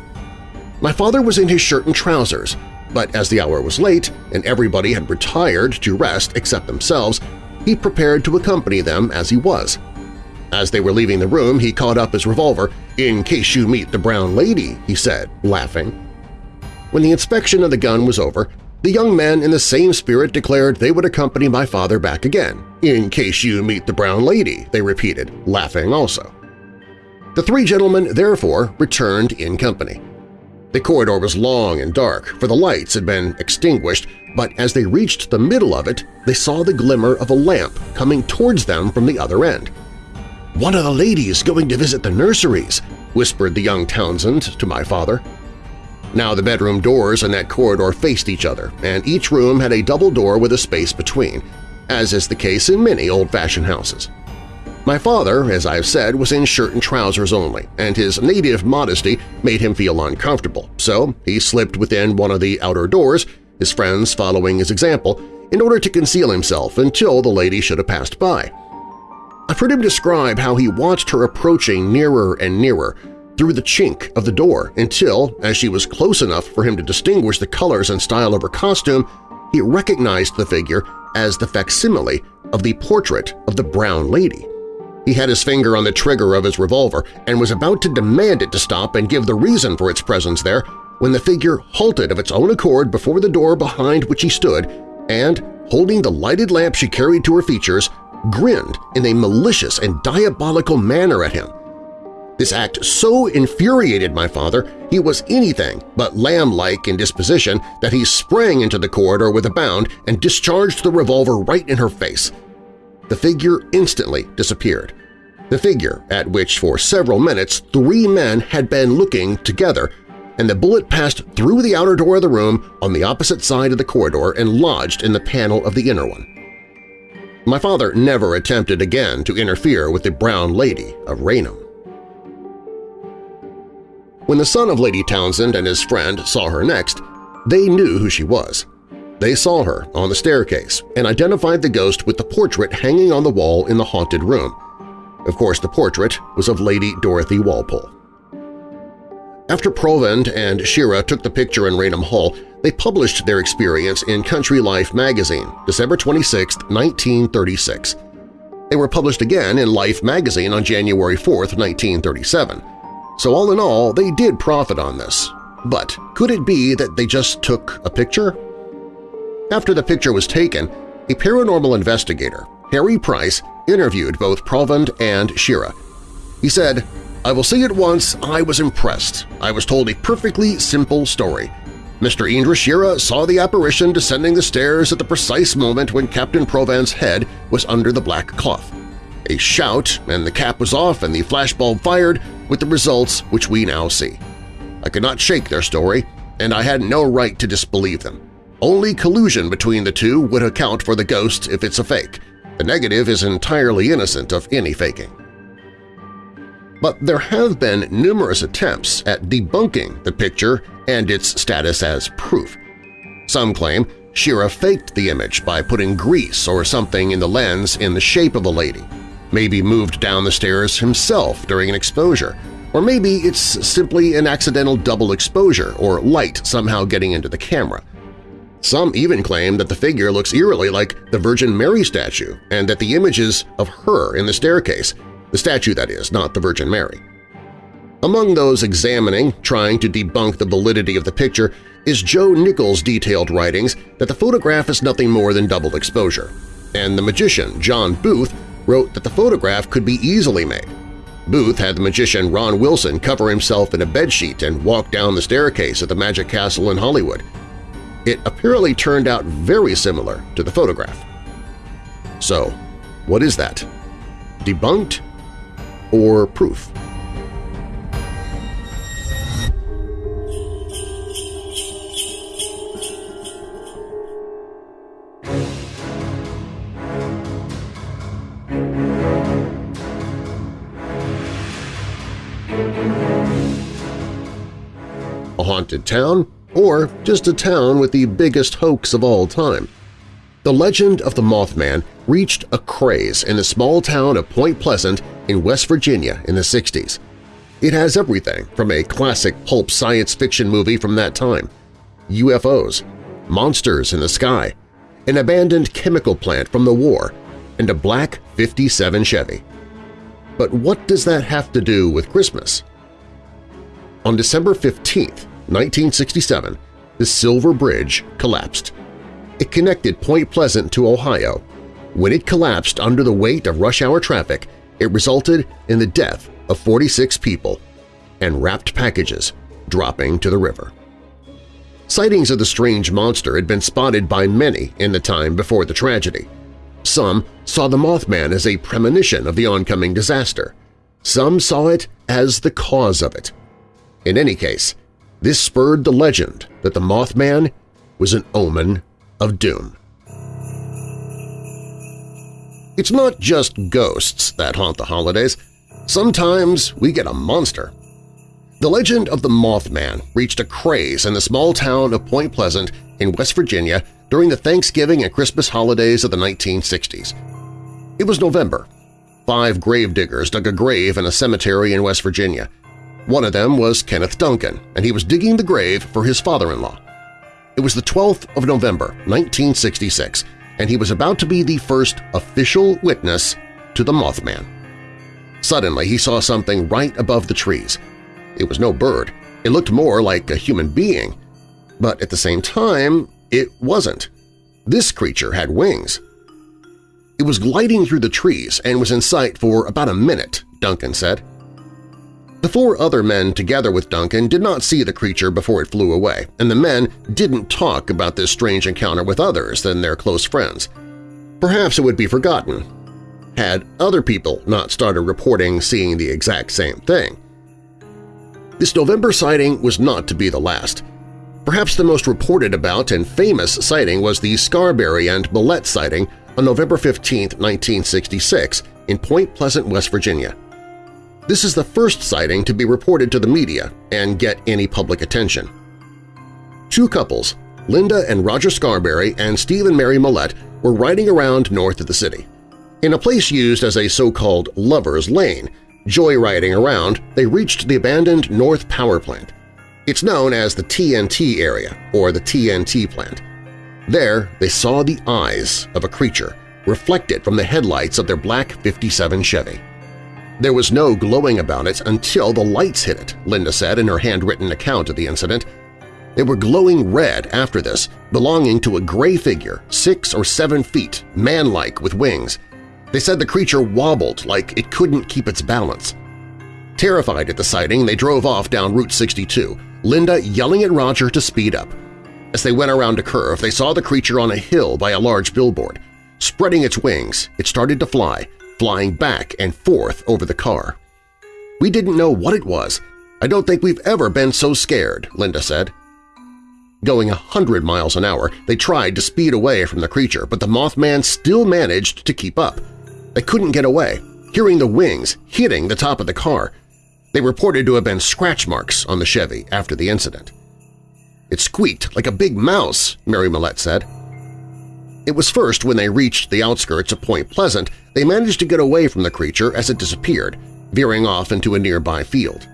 My father was in his shirt and trousers, but as the hour was late and everybody had retired to rest except themselves, he prepared to accompany them as he was. As they were leaving the room, he caught up his revolver. "'In case you meet the brown lady,' he said, laughing. When the inspection of the gun was over, the young men in the same spirit declared they would accompany my father back again. In case you meet the brown lady, they repeated, laughing also. The three gentlemen therefore returned in company. The corridor was long and dark, for the lights had been extinguished, but as they reached the middle of it, they saw the glimmer of a lamp coming towards them from the other end. "'One of the ladies going to visit the nurseries,' whispered the young Townshend to my father. Now the bedroom doors in that corridor faced each other, and each room had a double door with a space between, as is the case in many old-fashioned houses. My father, as I have said, was in shirt and trousers only, and his native modesty made him feel uncomfortable, so he slipped within one of the outer doors, his friends following his example, in order to conceal himself until the lady should have passed by. I've heard him describe how he watched her approaching nearer and nearer, through the chink of the door until, as she was close enough for him to distinguish the colors and style of her costume, he recognized the figure as the facsimile of the portrait of the brown lady. He had his finger on the trigger of his revolver and was about to demand it to stop and give the reason for its presence there when the figure halted of its own accord before the door behind which he stood and, holding the lighted lamp she carried to her features, grinned in a malicious and diabolical manner at him, this act so infuriated my father he was anything but lamb-like in disposition that he sprang into the corridor with a bound and discharged the revolver right in her face. The figure instantly disappeared. The figure at which for several minutes three men had been looking together, and the bullet passed through the outer door of the room on the opposite side of the corridor and lodged in the panel of the inner one. My father never attempted again to interfere with the brown lady of Raynham. When the son of Lady Townshend and his friend saw her next, they knew who she was. They saw her on the staircase and identified the ghost with the portrait hanging on the wall in the haunted room. Of course, the portrait was of Lady Dorothy Walpole. After Provand and Shira took the picture in Raynham Hall, they published their experience in Country Life magazine, December 26, 1936. They were published again in Life magazine on January 4, 1937. So all in all, they did profit on this. But could it be that they just took a picture? After the picture was taken, a paranormal investigator, Harry Price, interviewed both Provand and Shira. He said, I will say at once I was impressed. I was told a perfectly simple story. Mr. Indra Shira saw the apparition descending the stairs at the precise moment when Captain Provand's head was under the black cloth. A shout, and the cap was off and the flashbulb fired, with the results which we now see. I could not shake their story, and I had no right to disbelieve them. Only collusion between the two would account for the ghost if it's a fake. The negative is entirely innocent of any faking. but there have been numerous attempts at debunking the picture and its status as proof. Some claim Shira faked the image by putting grease or something in the lens in the shape of a lady, maybe moved down the stairs himself during an exposure, or maybe it's simply an accidental double exposure or light somehow getting into the camera. Some even claim that the figure looks eerily like the Virgin Mary statue and that the images of her in the staircase, the statue that is, not the Virgin Mary. Among those examining, trying to debunk the validity of the picture, is Joe Nickell's detailed writings that the photograph is nothing more than double exposure, and the magician John Booth wrote that the photograph could be easily made. Booth had the magician Ron Wilson cover himself in a bedsheet and walk down the staircase at the Magic Castle in Hollywood. It apparently turned out very similar to the photograph. So, what is that? Debunked or proof? Haunted town or just a town with the biggest hoax of all time. The legend of the Mothman reached a craze in the small town of Point Pleasant in West Virginia in the 60s. It has everything from a classic pulp science fiction movie from that time, UFOs, monsters in the sky, an abandoned chemical plant from the war, and a black 57 Chevy. But what does that have to do with Christmas? On December 15, 1967, the Silver Bridge collapsed. It connected Point Pleasant to Ohio. When it collapsed under the weight of rush-hour traffic, it resulted in the death of 46 people and wrapped packages dropping to the river. Sightings of the strange monster had been spotted by many in the time before the tragedy. Some saw the Mothman as a premonition of the oncoming disaster. Some saw it as the cause of it. In any case, this spurred the legend that the Mothman was an omen of doom. It's not just ghosts that haunt the holidays. Sometimes we get a monster. The legend of the Mothman reached a craze in the small town of Point Pleasant in West Virginia during the Thanksgiving and Christmas holidays of the 1960s. It was November. Five gravediggers dug a grave in a cemetery in West Virginia. One of them was Kenneth Duncan, and he was digging the grave for his father-in-law. It was the 12th of November, 1966, and he was about to be the first official witness to the Mothman. Suddenly he saw something right above the trees. It was no bird. It looked more like a human being. But at the same time, it wasn't. This creature had wings. It was gliding through the trees and was in sight for about a minute, Duncan said. The four other men together with Duncan did not see the creature before it flew away, and the men didn't talk about this strange encounter with others than their close friends. Perhaps it would be forgotten had other people not started reporting seeing the exact same thing. This November sighting was not to be the last. Perhaps the most reported about and famous sighting was the Scarberry and Millette sighting on November 15, 1966, in Point Pleasant, West Virginia. This is the first sighting to be reported to the media and get any public attention. Two couples, Linda and Roger Scarberry and Steve and Mary Millette, were riding around north of the city. In a place used as a so-called lover's lane, joyriding around, they reached the abandoned North Power Plant. It's known as the TNT area or the TNT plant. There, they saw the eyes of a creature reflected from the headlights of their black 57 Chevy. There was no glowing about it until the lights hit it, Linda said in her handwritten account of the incident. They were glowing red after this, belonging to a gray figure, six or seven feet, man-like with wings. They said the creature wobbled like it couldn't keep its balance. Terrified at the sighting, they drove off down Route 62, Linda yelling at Roger to speed up. As they went around a curve, they saw the creature on a hill by a large billboard. Spreading its wings, it started to fly, flying back and forth over the car. We didn't know what it was. I don't think we've ever been so scared, Linda said. Going a hundred miles an hour, they tried to speed away from the creature, but the Mothman still managed to keep up. They couldn't get away, hearing the wings hitting the top of the car. They reported to have been scratch marks on the Chevy after the incident. It squeaked like a big mouse, Mary Millette said. It was first when they reached the outskirts of Point Pleasant they managed to get away from the creature as it disappeared, veering off into a nearby field.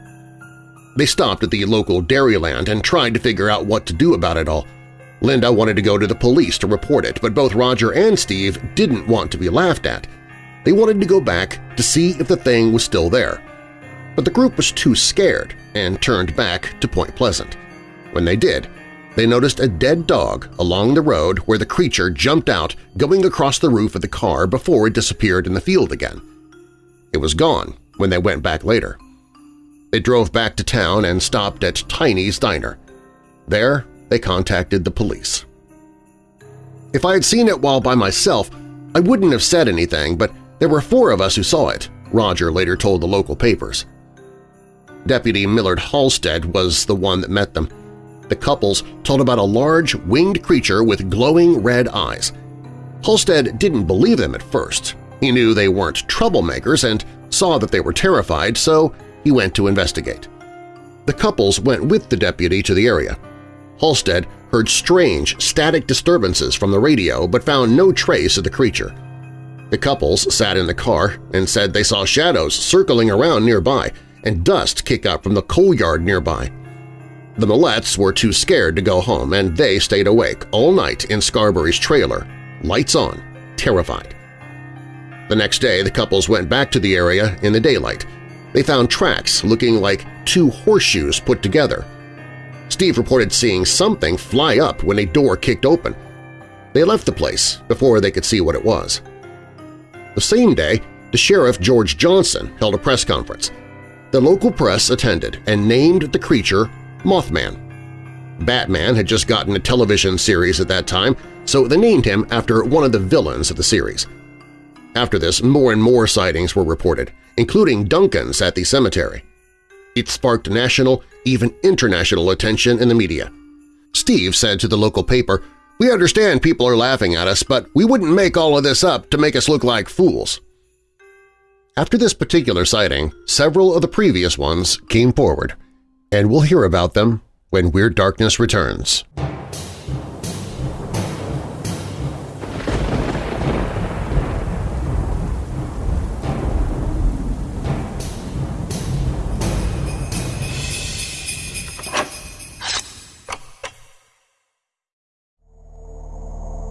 They stopped at the local Dairyland and tried to figure out what to do about it all. Linda wanted to go to the police to report it, but both Roger and Steve didn't want to be laughed at. They wanted to go back to see if the thing was still there. But the group was too scared and turned back to Point Pleasant. When they did, they noticed a dead dog along the road where the creature jumped out going across the roof of the car before it disappeared in the field again. It was gone when they went back later. They drove back to town and stopped at Tiny's Diner. There, they contacted the police. If I had seen it while by myself, I wouldn't have said anything, but there were four of us who saw it, Roger later told the local papers. Deputy Millard Halstead was the one that met them. The couples told about a large, winged creature with glowing red eyes. Halstead didn't believe them at first. He knew they weren't troublemakers and saw that they were terrified, so he went to investigate. The couples went with the deputy to the area. Halstead heard strange, static disturbances from the radio but found no trace of the creature. The couples sat in the car and said they saw shadows circling around nearby and dust kick up from the coal yard nearby. The Millettes were too scared to go home, and they stayed awake all night in Scarberry's trailer, lights on, terrified. The next day, the couples went back to the area in the daylight. They found tracks looking like two horseshoes put together. Steve reported seeing something fly up when a door kicked open. They left the place before they could see what it was. The same day, the Sheriff George Johnson held a press conference. The local press attended and named the creature Mothman. Batman had just gotten a television series at that time, so they named him after one of the villains of the series. After this, more and more sightings were reported, including Duncan's at the cemetery. It sparked national, even international attention in the media. Steve said to the local paper, We understand people are laughing at us, but we wouldn't make all of this up to make us look like fools. After this particular sighting, several of the previous ones came forward and we'll hear about them when Weird Darkness returns.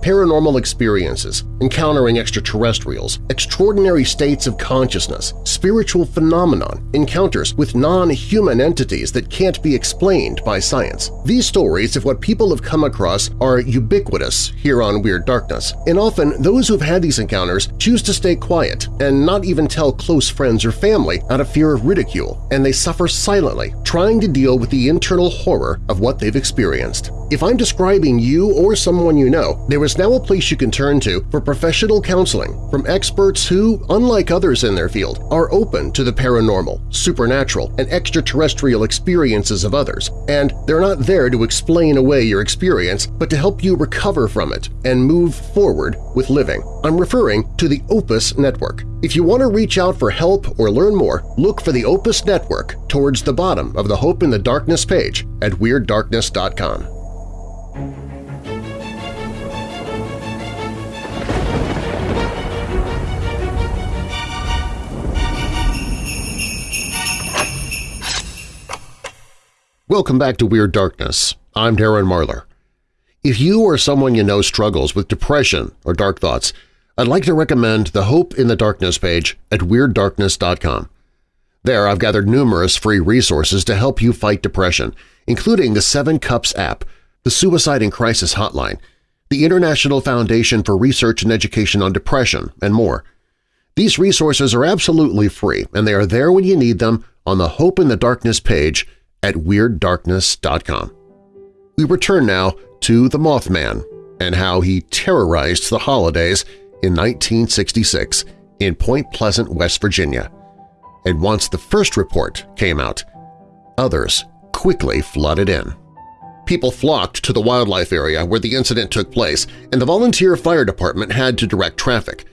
Paranormal experiences, encountering extraterrestrials, extraordinary states of consciousness, spiritual phenomenon, encounters with non-human entities that can't be explained by science. These stories of what people have come across are ubiquitous here on Weird Darkness, and often those who've had these encounters choose to stay quiet and not even tell close friends or family out of fear of ridicule, and they suffer silently, trying to deal with the internal horror of what they've experienced. If I'm describing you or someone you know, there is now a place you can turn to for professional counseling from experts who, unlike others in their field, are open to the paranormal, supernatural, and extraterrestrial experiences of others, and they're not there to explain away your experience but to help you recover from it and move forward with living. I'm referring to the Opus Network. If you want to reach out for help or learn more, look for the Opus Network towards the bottom of the Hope in the Darkness page at WeirdDarkness.com. Welcome back to Weird Darkness. I'm Darren Marlar. If you or someone you know struggles with depression or dark thoughts, I'd like to recommend the Hope in the Darkness page at WeirdDarkness.com. There I've gathered numerous free resources to help you fight depression, including the Seven Cups app, the Suicide and Crisis Hotline, the International Foundation for Research and Education on Depression, and more. These resources are absolutely free, and they are there when you need them on the Hope in the Darkness page at WeirdDarkness.com. We return now to the Mothman and how he terrorized the holidays in 1966 in Point Pleasant, West Virginia. And once the first report came out, others quickly flooded in. People flocked to the wildlife area where the incident took place, and the volunteer fire department had to direct traffic.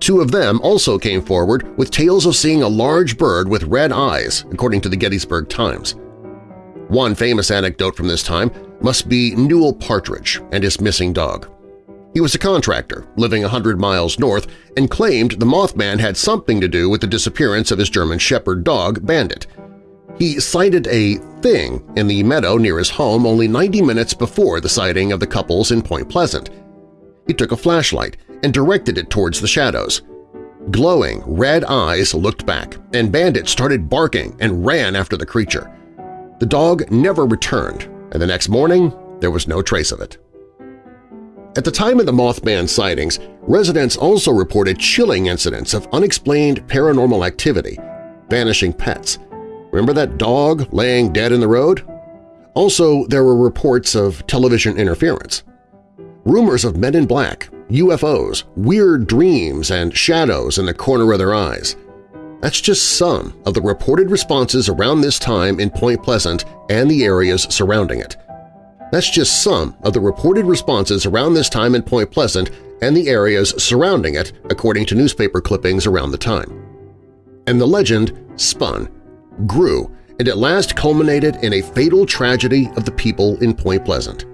Two of them also came forward with tales of seeing a large bird with red eyes, according to the Gettysburg Times. One famous anecdote from this time must be Newell Partridge and his missing dog. He was a contractor living a hundred miles north and claimed the Mothman had something to do with the disappearance of his German Shepherd dog, Bandit. He sighted a thing in the meadow near his home only 90 minutes before the sighting of the couples in Point Pleasant. He took a flashlight and directed it towards the shadows. Glowing red eyes looked back, and Bandit started barking and ran after the creature. The dog never returned, and the next morning there was no trace of it. At the time of the Mothman sightings, residents also reported chilling incidents of unexplained paranormal activity, vanishing pets. Remember that dog laying dead in the road? Also, there were reports of television interference. Rumors of men in black, UFOs, weird dreams, and shadows in the corner of their eyes. That's just some of the reported responses around this time in Point Pleasant and the areas surrounding it. That's just some of the reported responses around this time in Point Pleasant and the areas surrounding it according to newspaper clippings around the time. And the legend spun, grew, and at last culminated in a fatal tragedy of the people in Point Pleasant.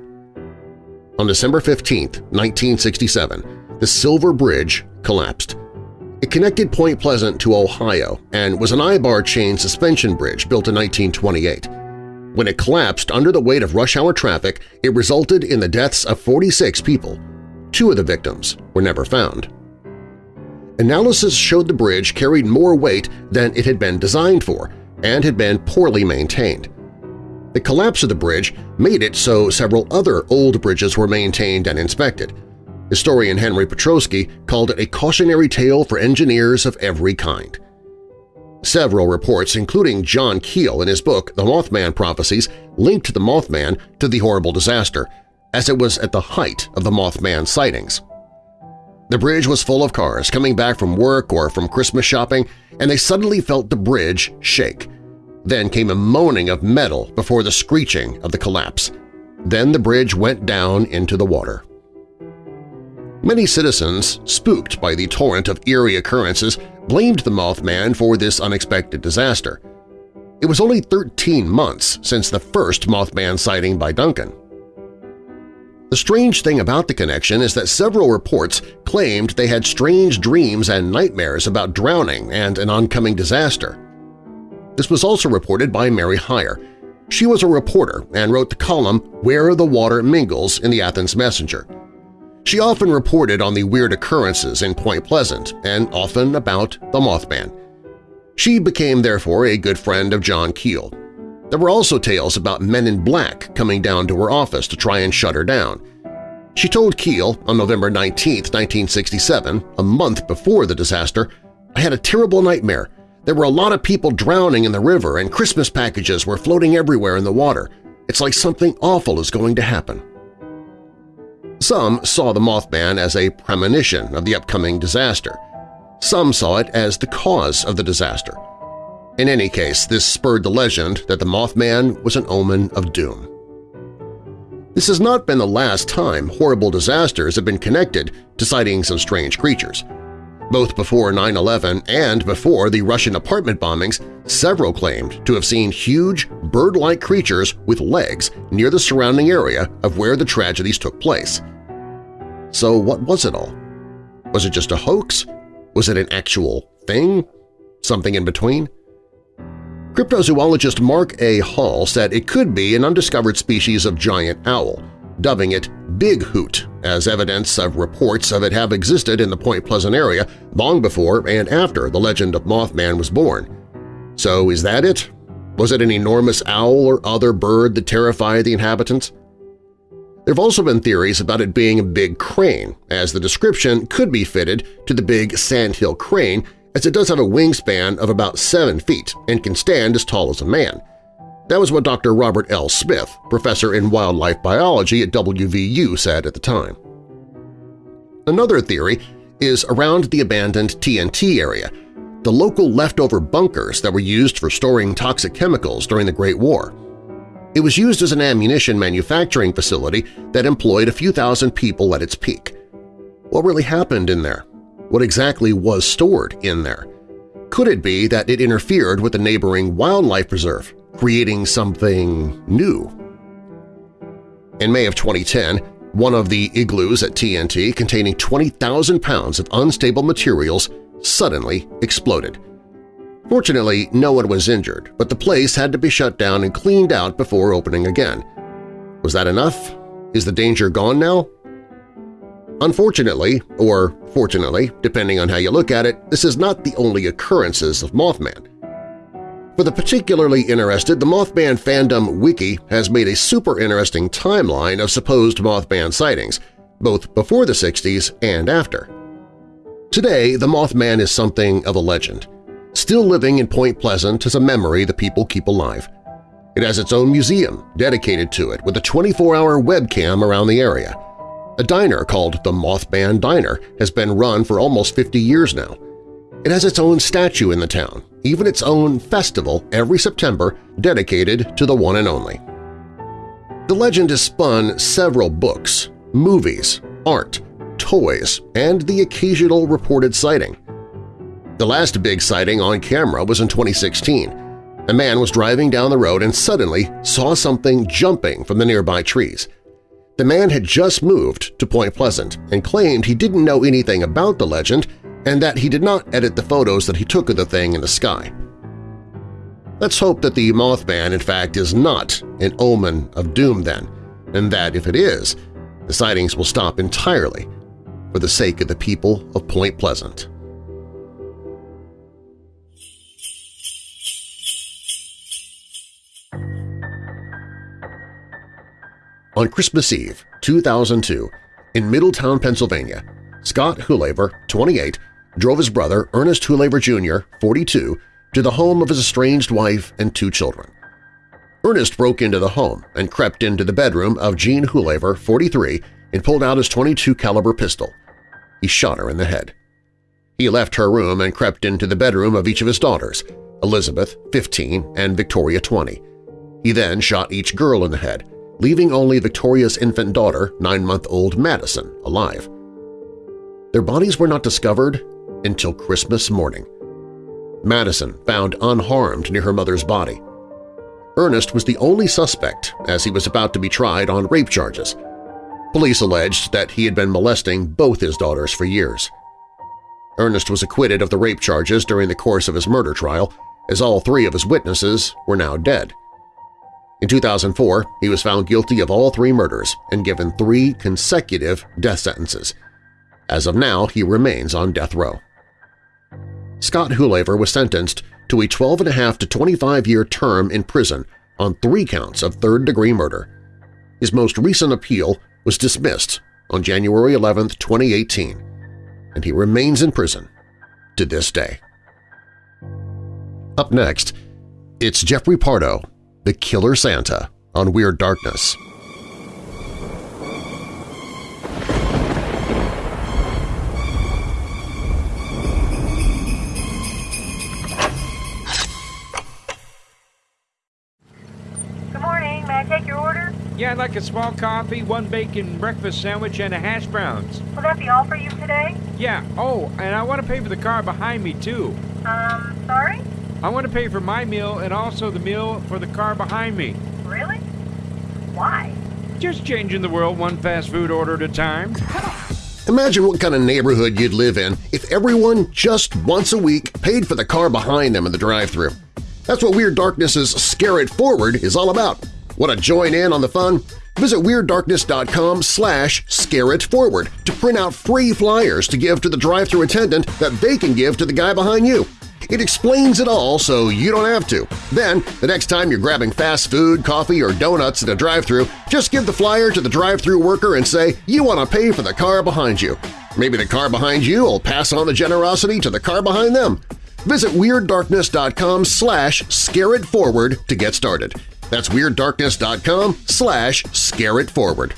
On December 15, 1967, the Silver Bridge collapsed. It connected Point Pleasant to Ohio and was an eyebar chain suspension bridge built in 1928. When it collapsed under the weight of rush-hour traffic, it resulted in the deaths of 46 people. Two of the victims were never found. Analysis showed the bridge carried more weight than it had been designed for and had been poorly maintained. The collapse of the bridge made it so several other old bridges were maintained and inspected. Historian Henry Petroski called it a cautionary tale for engineers of every kind. Several reports, including John Keel in his book The Mothman Prophecies, linked the Mothman to the horrible disaster, as it was at the height of the Mothman sightings. The bridge was full of cars coming back from work or from Christmas shopping, and they suddenly felt the bridge shake. Then came a moaning of metal before the screeching of the collapse. Then the bridge went down into the water. Many citizens, spooked by the torrent of eerie occurrences, blamed the Mothman for this unexpected disaster. It was only 13 months since the first Mothman sighting by Duncan. The strange thing about the connection is that several reports claimed they had strange dreams and nightmares about drowning and an oncoming disaster. This was also reported by Mary Hyre. She was a reporter and wrote the column Where the Water Mingles in the Athens Messenger. She often reported on the weird occurrences in Point Pleasant and often about the Mothman. She became, therefore, a good friend of John Keel. There were also tales about men in black coming down to her office to try and shut her down. She told Keel on November 19, 1967, a month before the disaster, I had a terrible nightmare. There were a lot of people drowning in the river and Christmas packages were floating everywhere in the water. It's like something awful is going to happen. Some saw the Mothman as a premonition of the upcoming disaster. Some saw it as the cause of the disaster. In any case, this spurred the legend that the Mothman was an omen of doom. This has not been the last time horrible disasters have been connected to sightings of strange creatures. Both before 9-11 and before the Russian apartment bombings, several claimed to have seen huge, bird-like creatures with legs near the surrounding area of where the tragedies took place. So what was it all? Was it just a hoax? Was it an actual thing? Something in between? Cryptozoologist Mark A. Hall said it could be an undiscovered species of giant owl, dubbing it Big Hoot as evidence of reports of it have existed in the Point Pleasant area long before and after the legend of Mothman was born. So is that it? Was it an enormous owl or other bird that terrified the inhabitants? There have also been theories about it being a big crane, as the description could be fitted to the big sandhill crane as it does have a wingspan of about 7 feet and can stand as tall as a man. That was what Dr. Robert L. Smith, professor in wildlife biology at WVU, said at the time. Another theory is around the abandoned TNT area, the local leftover bunkers that were used for storing toxic chemicals during the Great War. It was used as an ammunition manufacturing facility that employed a few thousand people at its peak. What really happened in there? What exactly was stored in there? Could it be that it interfered with the neighboring wildlife preserve, creating something new? In May of 2010, one of the igloos at TNT containing 20,000 pounds of unstable materials suddenly exploded. Fortunately, no one was injured, but the place had to be shut down and cleaned out before opening again. Was that enough? Is the danger gone now? Unfortunately, or fortunately, depending on how you look at it, this is not the only occurrences of Mothman. For the particularly interested, the Mothman Fandom Wiki has made a super interesting timeline of supposed Mothman sightings, both before the 60s and after. Today, the Mothman is something of a legend. Still living in Point Pleasant is a memory the people keep alive. It has its own museum dedicated to it with a 24-hour webcam around the area. A diner called the Mothman Diner has been run for almost 50 years now. It has its own statue in the town, even its own festival every September dedicated to the one and only. The legend has spun several books, movies, art, toys, and the occasional reported sighting. The last big sighting on camera was in 2016. A man was driving down the road and suddenly saw something jumping from the nearby trees. The man had just moved to Point Pleasant and claimed he didn't know anything about the legend and that he did not edit the photos that he took of the thing in the sky. Let's hope that the Mothman in fact is not an omen of doom then, and that if it is, the sightings will stop entirely for the sake of the people of Point Pleasant. On Christmas Eve, 2002, in Middletown, Pennsylvania, Scott Hulaver, 28, drove his brother, Ernest Hulaver Jr., 42, to the home of his estranged wife and two children. Ernest broke into the home and crept into the bedroom of Jean Hulaver, 43, and pulled out his 22 caliber pistol. He shot her in the head. He left her room and crept into the bedroom of each of his daughters, Elizabeth, 15, and Victoria, 20. He then shot each girl in the head, leaving only Victoria's infant daughter, nine-month-old Madison, alive. Their bodies were not discovered until Christmas morning. Madison found unharmed near her mother's body. Ernest was the only suspect as he was about to be tried on rape charges. Police alleged that he had been molesting both his daughters for years. Ernest was acquitted of the rape charges during the course of his murder trial, as all three of his witnesses were now dead. In 2004, he was found guilty of all three murders and given three consecutive death sentences. As of now, he remains on death row. Scott Hulaver was sentenced to a 12.5 to 25-year term in prison on three counts of third-degree murder. His most recent appeal was dismissed on January 11, 2018, and he remains in prison to this day. Up next, it's Jeffrey Pardo the Killer Santa on Weird Darkness. Yeah, I'd like a small coffee, one bacon breakfast sandwich, and a hash browns. Will that be all for you today? Yeah, oh, and I want to pay for the car behind me, too. Um, sorry? I want to pay for my meal and also the meal for the car behind me. Really? Why? Just changing the world one fast food order at a time. Imagine what kind of neighborhood you'd live in if everyone just once a week paid for the car behind them in the drive-thru. That's what Weird Darkness's Scare It Forward is all about. Want to join in on the fun? Visit WeirdDarkness.com slash scareitforward to print out free flyers to give to the drive-thru attendant that they can give to the guy behind you. It explains it all so you don't have to. Then, the next time you're grabbing fast food, coffee, or donuts at a drive-thru, just give the flyer to the drive-thru worker and say you want to pay for the car behind you. Maybe the car behind you will pass on the generosity to the car behind them. Visit WeirdDarkness.com slash scareitforward to get started. That's WeirdDarkness.com slash scareitforward.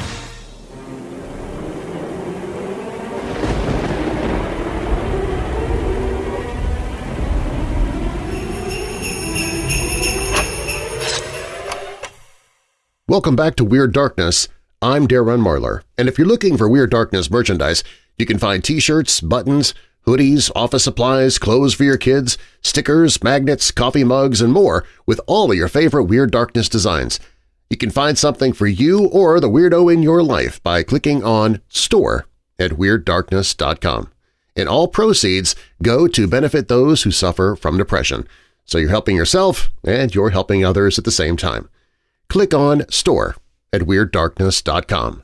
Welcome back to Weird Darkness. I'm Darren Marlar, and if you're looking for Weird Darkness merchandise, you can find t-shirts, buttons, hoodies, office supplies, clothes for your kids, stickers, magnets, coffee mugs, and more with all of your favorite Weird Darkness designs. You can find something for you or the weirdo in your life by clicking on Store at WeirdDarkness.com. And all proceeds go to benefit those who suffer from depression. So you're helping yourself and you're helping others at the same time. Click on Store at WeirdDarkness.com.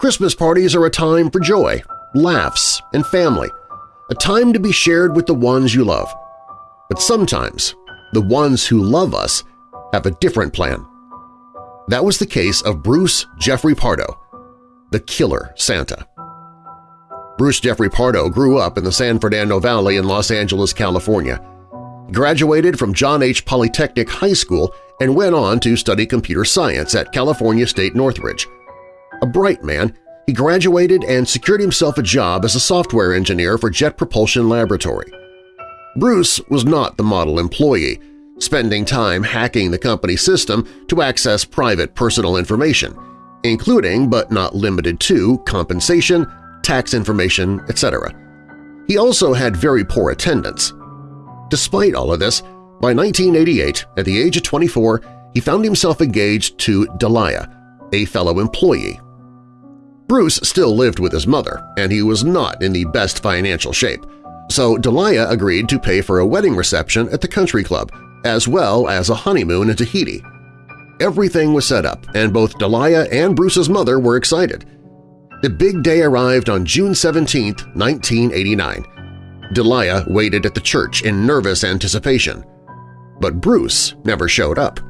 Christmas parties are a time for joy, laughs, and family, a time to be shared with the ones you love. But sometimes the ones who love us have a different plan. That was the case of Bruce Jeffrey Pardo, the killer Santa. Bruce Jeffrey Pardo grew up in the San Fernando Valley in Los Angeles, California. He graduated from John H. Polytechnic High School and went on to study computer science at California State Northridge. A bright man, he graduated and secured himself a job as a software engineer for Jet Propulsion Laboratory. Bruce was not the model employee, spending time hacking the company system to access private personal information, including but not limited to compensation, tax information, etc. He also had very poor attendance. Despite all of this, by 1988, at the age of 24, he found himself engaged to Delia, a fellow employee Bruce still lived with his mother, and he was not in the best financial shape, so Delia agreed to pay for a wedding reception at the country club, as well as a honeymoon in Tahiti. Everything was set up, and both Delia and Bruce's mother were excited. The big day arrived on June 17, 1989. Delia waited at the church in nervous anticipation. But Bruce never showed up.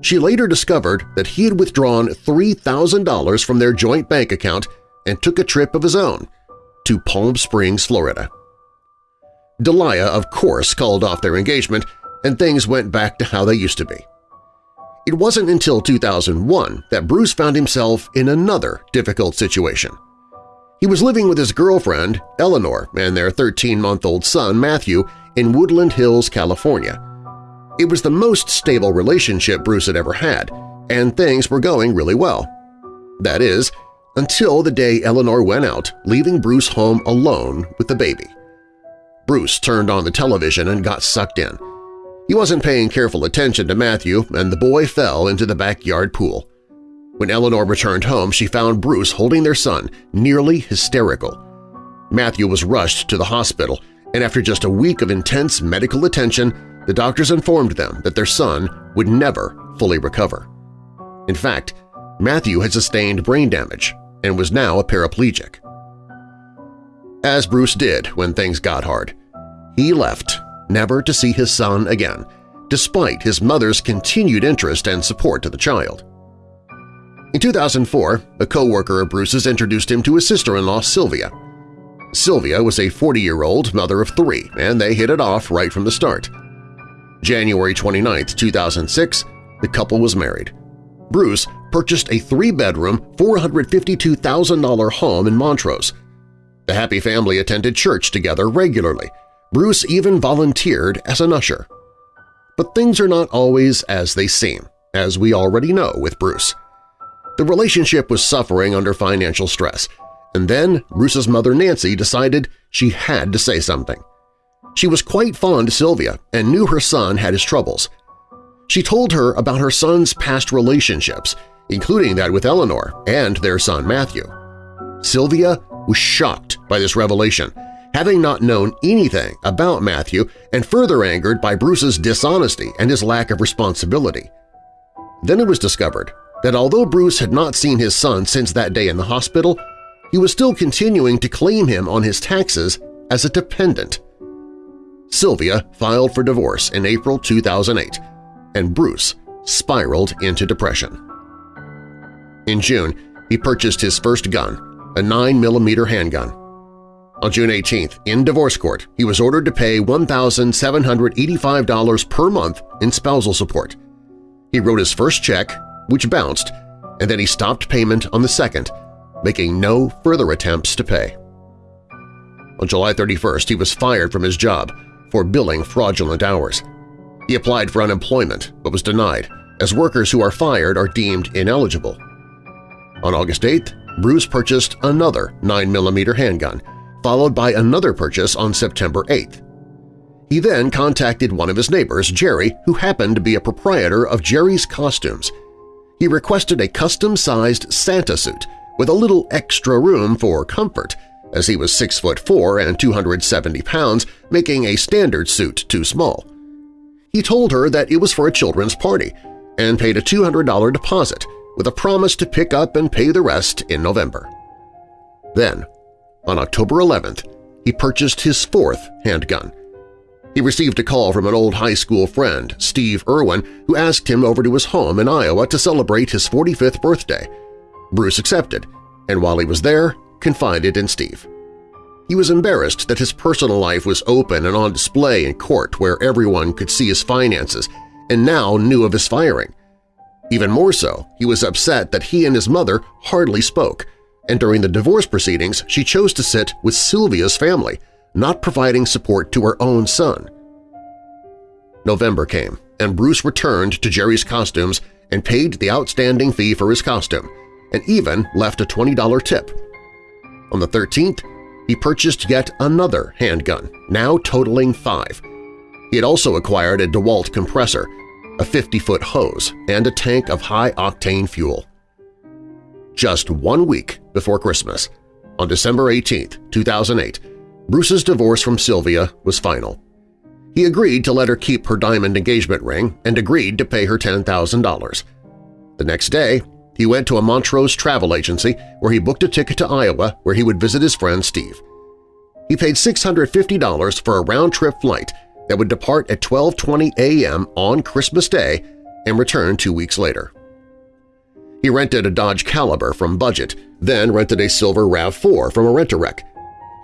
She later discovered that he had withdrawn $3,000 from their joint bank account and took a trip of his own to Palm Springs, Florida. Delia, of course, called off their engagement, and things went back to how they used to be. It wasn't until 2001 that Bruce found himself in another difficult situation. He was living with his girlfriend, Eleanor, and their 13-month-old son, Matthew, in Woodland Hills, California. It was the most stable relationship Bruce had ever had, and things were going really well. That is, until the day Eleanor went out, leaving Bruce home alone with the baby. Bruce turned on the television and got sucked in. He wasn't paying careful attention to Matthew, and the boy fell into the backyard pool. When Eleanor returned home, she found Bruce holding their son, nearly hysterical. Matthew was rushed to the hospital, and after just a week of intense medical attention, the doctors informed them that their son would never fully recover. In fact, Matthew had sustained brain damage and was now a paraplegic. As Bruce did when things got hard, he left, never to see his son again, despite his mother's continued interest and support to the child. In 2004, a co-worker of Bruce's introduced him to his sister-in-law, Sylvia. Sylvia was a 40-year-old mother of three, and they hit it off right from the start. January 29, 2006, the couple was married. Bruce purchased a three-bedroom, $452,000 home in Montrose. The happy family attended church together regularly. Bruce even volunteered as an usher. But things are not always as they seem, as we already know with Bruce. The relationship was suffering under financial stress, and then Bruce's mother Nancy decided she had to say something. She was quite fond of Sylvia and knew her son had his troubles. She told her about her son's past relationships, including that with Eleanor and their son Matthew. Sylvia was shocked by this revelation, having not known anything about Matthew and further angered by Bruce's dishonesty and his lack of responsibility. Then it was discovered that although Bruce had not seen his son since that day in the hospital, he was still continuing to claim him on his taxes as a dependent. Sylvia filed for divorce in April 2008, and Bruce spiraled into depression. In June, he purchased his first gun, a 9mm handgun. On June 18th, in divorce court, he was ordered to pay $1,785 per month in spousal support. He wrote his first check, which bounced, and then he stopped payment on the second, making no further attempts to pay. On July 31st, he was fired from his job for billing fraudulent hours. He applied for unemployment but was denied, as workers who are fired are deemed ineligible. On August 8th, Bruce purchased another 9mm handgun, followed by another purchase on September 8th. He then contacted one of his neighbors, Jerry, who happened to be a proprietor of Jerry's Costumes. He requested a custom-sized Santa suit with a little extra room for comfort, as he was 6 foot 4 and 270 pounds, making a standard suit too small. He told her that it was for a children's party and paid a $200 deposit with a promise to pick up and pay the rest in November. Then, on October 11th, he purchased his fourth handgun. He received a call from an old high school friend, Steve Irwin, who asked him over to his home in Iowa to celebrate his 45th birthday. Bruce accepted, and while he was there, confided in Steve. He was embarrassed that his personal life was open and on display in court where everyone could see his finances and now knew of his firing. Even more so, he was upset that he and his mother hardly spoke, and during the divorce proceedings she chose to sit with Sylvia's family, not providing support to her own son. November came, and Bruce returned to Jerry's costumes and paid the outstanding fee for his costume, and even left a $20 tip. On the 13th, he purchased yet another handgun, now totaling five. He had also acquired a DeWalt compressor, a 50-foot hose, and a tank of high-octane fuel. Just one week before Christmas, on December 18, 2008, Bruce's divorce from Sylvia was final. He agreed to let her keep her diamond engagement ring and agreed to pay her $10,000. The next day, he went to a Montrose travel agency where he booked a ticket to Iowa where he would visit his friend Steve. He paid $650 for a round-trip flight that would depart at 12.20 a.m. on Christmas Day and return two weeks later. He rented a Dodge Caliber from Budget, then rented a silver RAV4 from a rent-a-wreck.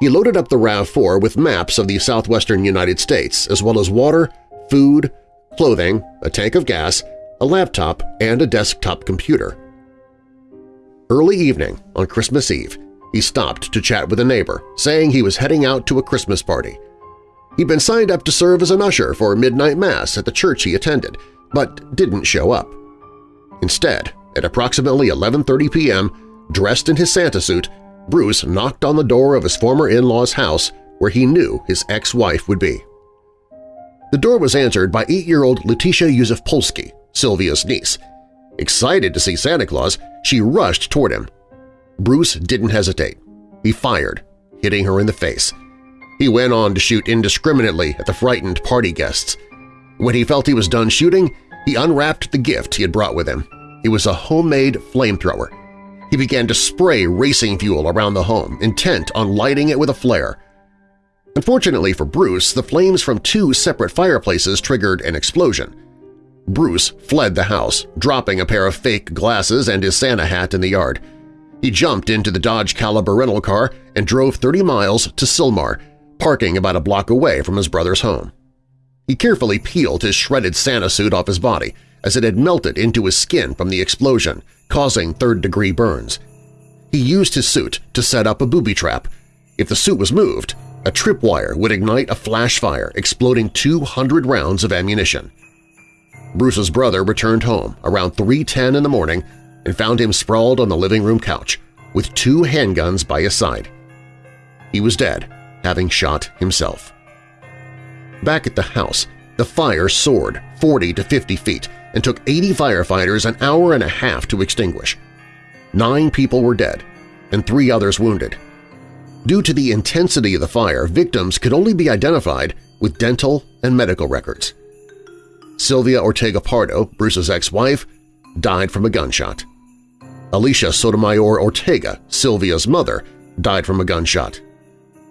He loaded up the RAV4 with maps of the southwestern United States as well as water, food, clothing, a tank of gas, a laptop, and a desktop computer. Early evening on Christmas Eve, he stopped to chat with a neighbor, saying he was heading out to a Christmas party. He'd been signed up to serve as an usher for midnight mass at the church he attended, but didn't show up. Instead, at approximately 11.30 p.m., dressed in his Santa suit, Bruce knocked on the door of his former in-law's house where he knew his ex-wife would be. The door was answered by eight-year-old Letitia Yusuf-Polsky, Sylvia's niece. Excited to see Santa Claus, she rushed toward him. Bruce didn't hesitate. He fired, hitting her in the face. He went on to shoot indiscriminately at the frightened party guests. When he felt he was done shooting, he unwrapped the gift he had brought with him. It was a homemade flamethrower. He began to spray racing fuel around the home, intent on lighting it with a flare. Unfortunately for Bruce, the flames from two separate fireplaces triggered an explosion. Bruce fled the house, dropping a pair of fake glasses and his Santa hat in the yard. He jumped into the Dodge Caliber rental car and drove 30 miles to Sylmar, parking about a block away from his brother's home. He carefully peeled his shredded Santa suit off his body as it had melted into his skin from the explosion, causing third-degree burns. He used his suit to set up a booby trap. If the suit was moved, a tripwire would ignite a flash fire, exploding 200 rounds of ammunition. Bruce's brother returned home around 3.10 in the morning and found him sprawled on the living room couch with two handguns by his side. He was dead, having shot himself. Back at the house, the fire soared 40 to 50 feet and took 80 firefighters an hour and a half to extinguish. Nine people were dead and three others wounded. Due to the intensity of the fire, victims could only be identified with dental and medical records. Sylvia Ortega Pardo, Bruce's ex-wife, died from a gunshot. Alicia Sotomayor Ortega, Sylvia's mother, died from a gunshot.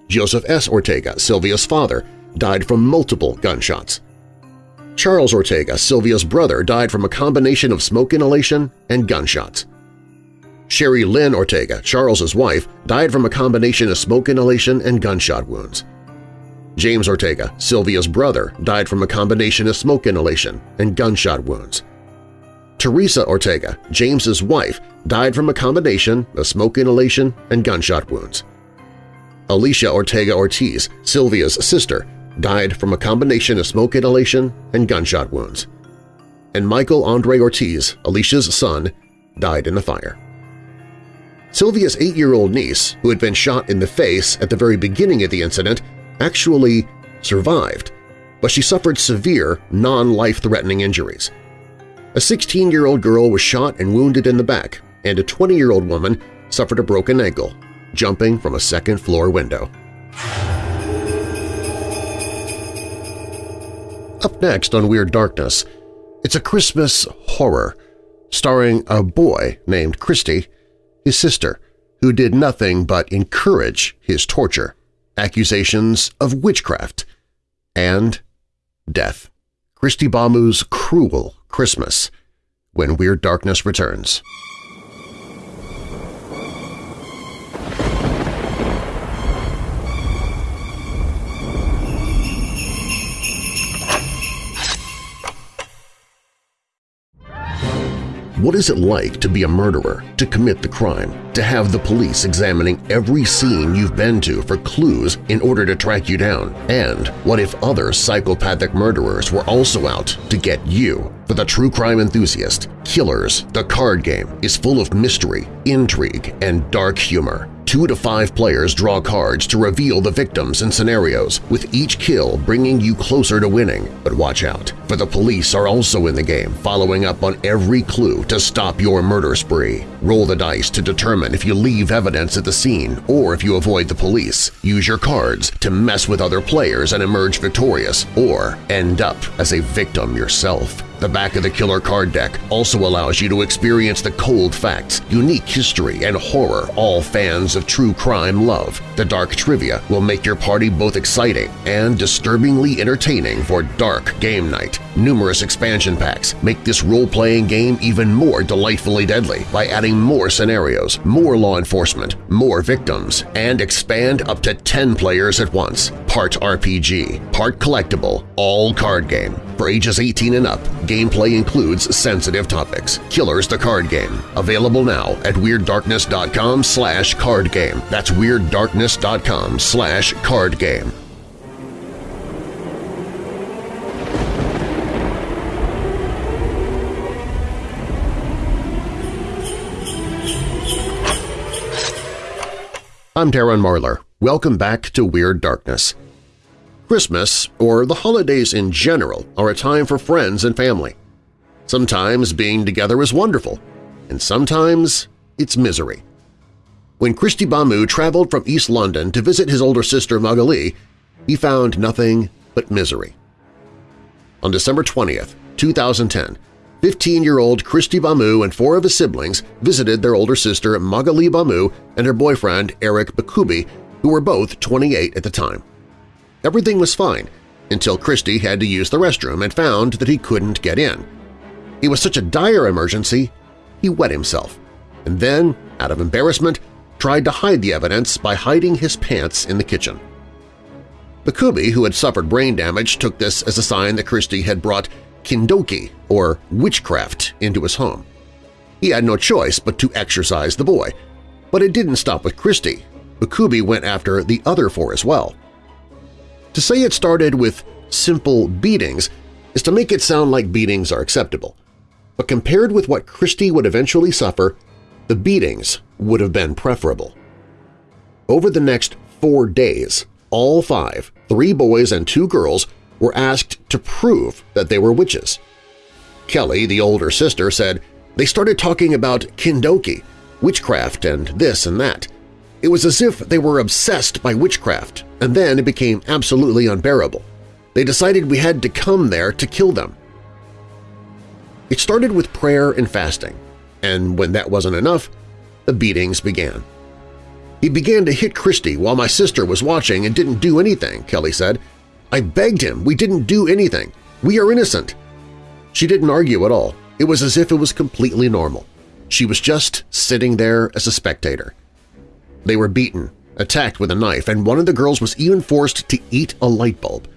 Joseph S. Ortega, Sylvia's father, died from multiple gunshots. Charles Ortega, Sylvia's brother, died from a combination of smoke inhalation and gunshots. Sherry Lynn Ortega, Charles's wife, died from a combination of smoke inhalation and gunshot wounds. James Ortega, Sylvia's brother, died from a combination of smoke inhalation and gunshot wounds. Teresa Ortega, James's wife, died from a combination of smoke inhalation and gunshot wounds. Alicia Ortega Ortiz, Sylvia's sister, died from a combination of smoke inhalation and gunshot wounds. And Michael Andre Ortiz, Alicia's son, died in the fire. Sylvia's eight-year-old niece, who had been shot in the face at the very beginning of the incident, actually survived, but she suffered severe, non-life-threatening injuries. A 16-year-old girl was shot and wounded in the back, and a 20-year-old woman suffered a broken ankle, jumping from a second-floor window. Up next on Weird Darkness, it's a Christmas horror starring a boy named Christy, his sister, who did nothing but encourage his torture, accusations of witchcraft, and death. Christy Bamu's Cruel Christmas, when Weird Darkness returns. What is it like to be a murderer, to commit the crime, to have the police examining every scene you've been to for clues in order to track you down? And what if other psychopathic murderers were also out to get you? For the true crime enthusiast, Killers, the card game, is full of mystery, intrigue, and dark humor. Two to five players draw cards to reveal the victims and scenarios, with each kill bringing you closer to winning. But watch out, for the police are also in the game, following up on every clue to stop your murder spree. Roll the dice to determine if you leave evidence at the scene or if you avoid the police. Use your cards to mess with other players and emerge victorious, or end up as a victim yourself. The back of the killer card deck also allows you to experience the cold facts, unique history, and horror all fans of true crime love. The dark trivia will make your party both exciting and disturbingly entertaining for dark game night. Numerous expansion packs make this role-playing game even more delightfully deadly by adding more scenarios, more law enforcement, more victims, and expand up to 10 players at once. Part RPG, part collectible, all card game. For ages 18 and up, gameplay includes sensitive topics. Killers the Card Game. Available now at WeirdDarkness.com slash card game. That's WeirdDarkness.com slash card game. I'm Darren Marlar. Welcome back to Weird Darkness. Christmas, or the holidays in general, are a time for friends and family. Sometimes being together is wonderful, and sometimes it's misery. When Christy Bamu traveled from East London to visit his older sister Magali, he found nothing but misery. On December 20th, 2010, 15-year-old Christy Bamu and four of his siblings visited their older sister Magali Bamu and her boyfriend Eric Bakubi, who were both 28 at the time. Everything was fine until Christy had to use the restroom and found that he couldn't get in. It was such a dire emergency, he wet himself, and then, out of embarrassment, tried to hide the evidence by hiding his pants in the kitchen. Bakubi, who had suffered brain damage, took this as a sign that Christy had brought kindoki, or witchcraft, into his home. He had no choice but to exorcise the boy, but it didn't stop with Christy. Bakubi went after the other four as well. To say it started with simple beatings is to make it sound like beatings are acceptable. But compared with what Christie would eventually suffer, the beatings would have been preferable. Over the next four days, all five, three boys and two girls, were asked to prove that they were witches. Kelly, the older sister, said, they started talking about kindoki, witchcraft and this and that. It was as if they were obsessed by witchcraft, and then it became absolutely unbearable. They decided we had to come there to kill them. It started with prayer and fasting, and when that wasn't enough, the beatings began. He began to hit Christy while my sister was watching and didn't do anything, Kelly said. I begged him. We didn't do anything. We are innocent. She didn't argue at all. It was as if it was completely normal. She was just sitting there as a spectator. They were beaten, attacked with a knife, and one of the girls was even forced to eat a light bulb.